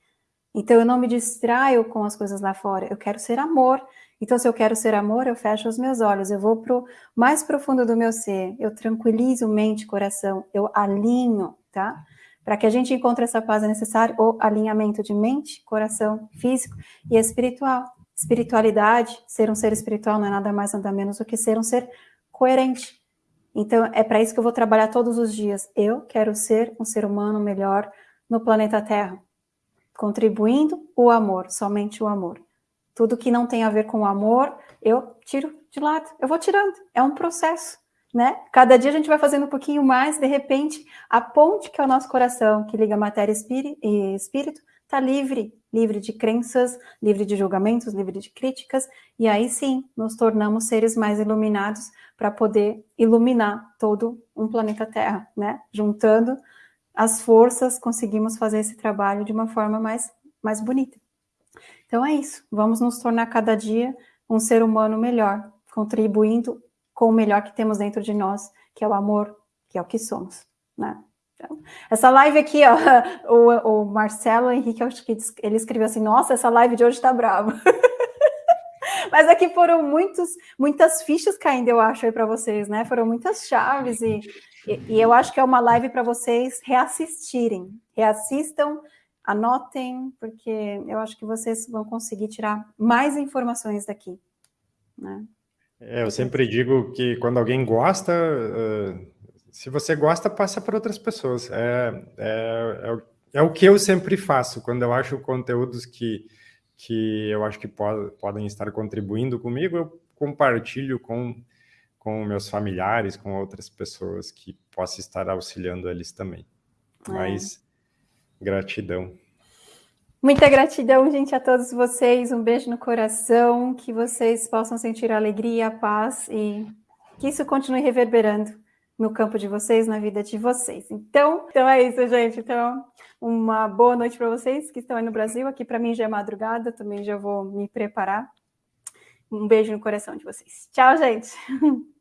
Então eu não me distraio com as coisas lá fora. Eu quero ser amor. Então, se eu quero ser amor, eu fecho os meus olhos, eu vou para o mais profundo do meu ser, eu tranquilizo mente, coração, eu alinho, tá? Para que a gente encontre essa paz é necessário o alinhamento de mente, coração, físico e espiritual. Espiritualidade, ser um ser espiritual não é nada mais, nada menos do que ser um ser coerente. Então, é para isso que eu vou trabalhar todos os dias. Eu quero ser um ser humano melhor no planeta Terra, contribuindo o amor, somente o amor. Tudo que não tem a ver com o amor, eu tiro de lado. Eu vou tirando. É um processo, né? Cada dia a gente vai fazendo um pouquinho mais, de repente, a ponte que é o nosso coração, que liga matéria e espírito, está livre, livre de crenças, livre de julgamentos, livre de críticas, e aí sim nos tornamos seres mais iluminados para poder iluminar todo um planeta Terra, né? Juntando as forças, conseguimos fazer esse trabalho de uma forma mais, mais bonita. Então é isso, vamos nos tornar cada dia um ser humano melhor, contribuindo com o melhor que temos dentro de nós, que é o amor, que é o que somos, né? Então, essa live aqui, ó, o, o Marcelo Henrique, acho que ele escreveu assim: Nossa, essa live de hoje tá brava. Mas aqui foram muitos, muitas fichas caindo, eu acho, aí para vocês, né? Foram muitas chaves e, e, e eu acho que é uma live para vocês reassistirem. Reassistam, anotem, porque eu acho que vocês vão conseguir tirar mais informações daqui. Né? É, eu sempre digo que quando alguém gosta, uh se você gosta, passa para outras pessoas. É, é, é, é, o que eu sempre faço, quando eu acho conteúdos que, que eu acho que pod, podem estar contribuindo comigo, eu compartilho com, com meus familiares, com outras pessoas que possam estar auxiliando eles também. É. Mas Gratidão. Muita gratidão, gente, a todos vocês. Um beijo no coração, que vocês possam sentir alegria, a paz e que isso continue reverberando no campo de vocês, na vida de vocês. Então, então é isso, gente. Então, uma boa noite para vocês que estão aí no Brasil. Aqui para mim já é madrugada, também já vou me preparar. Um beijo no coração de vocês. Tchau, gente.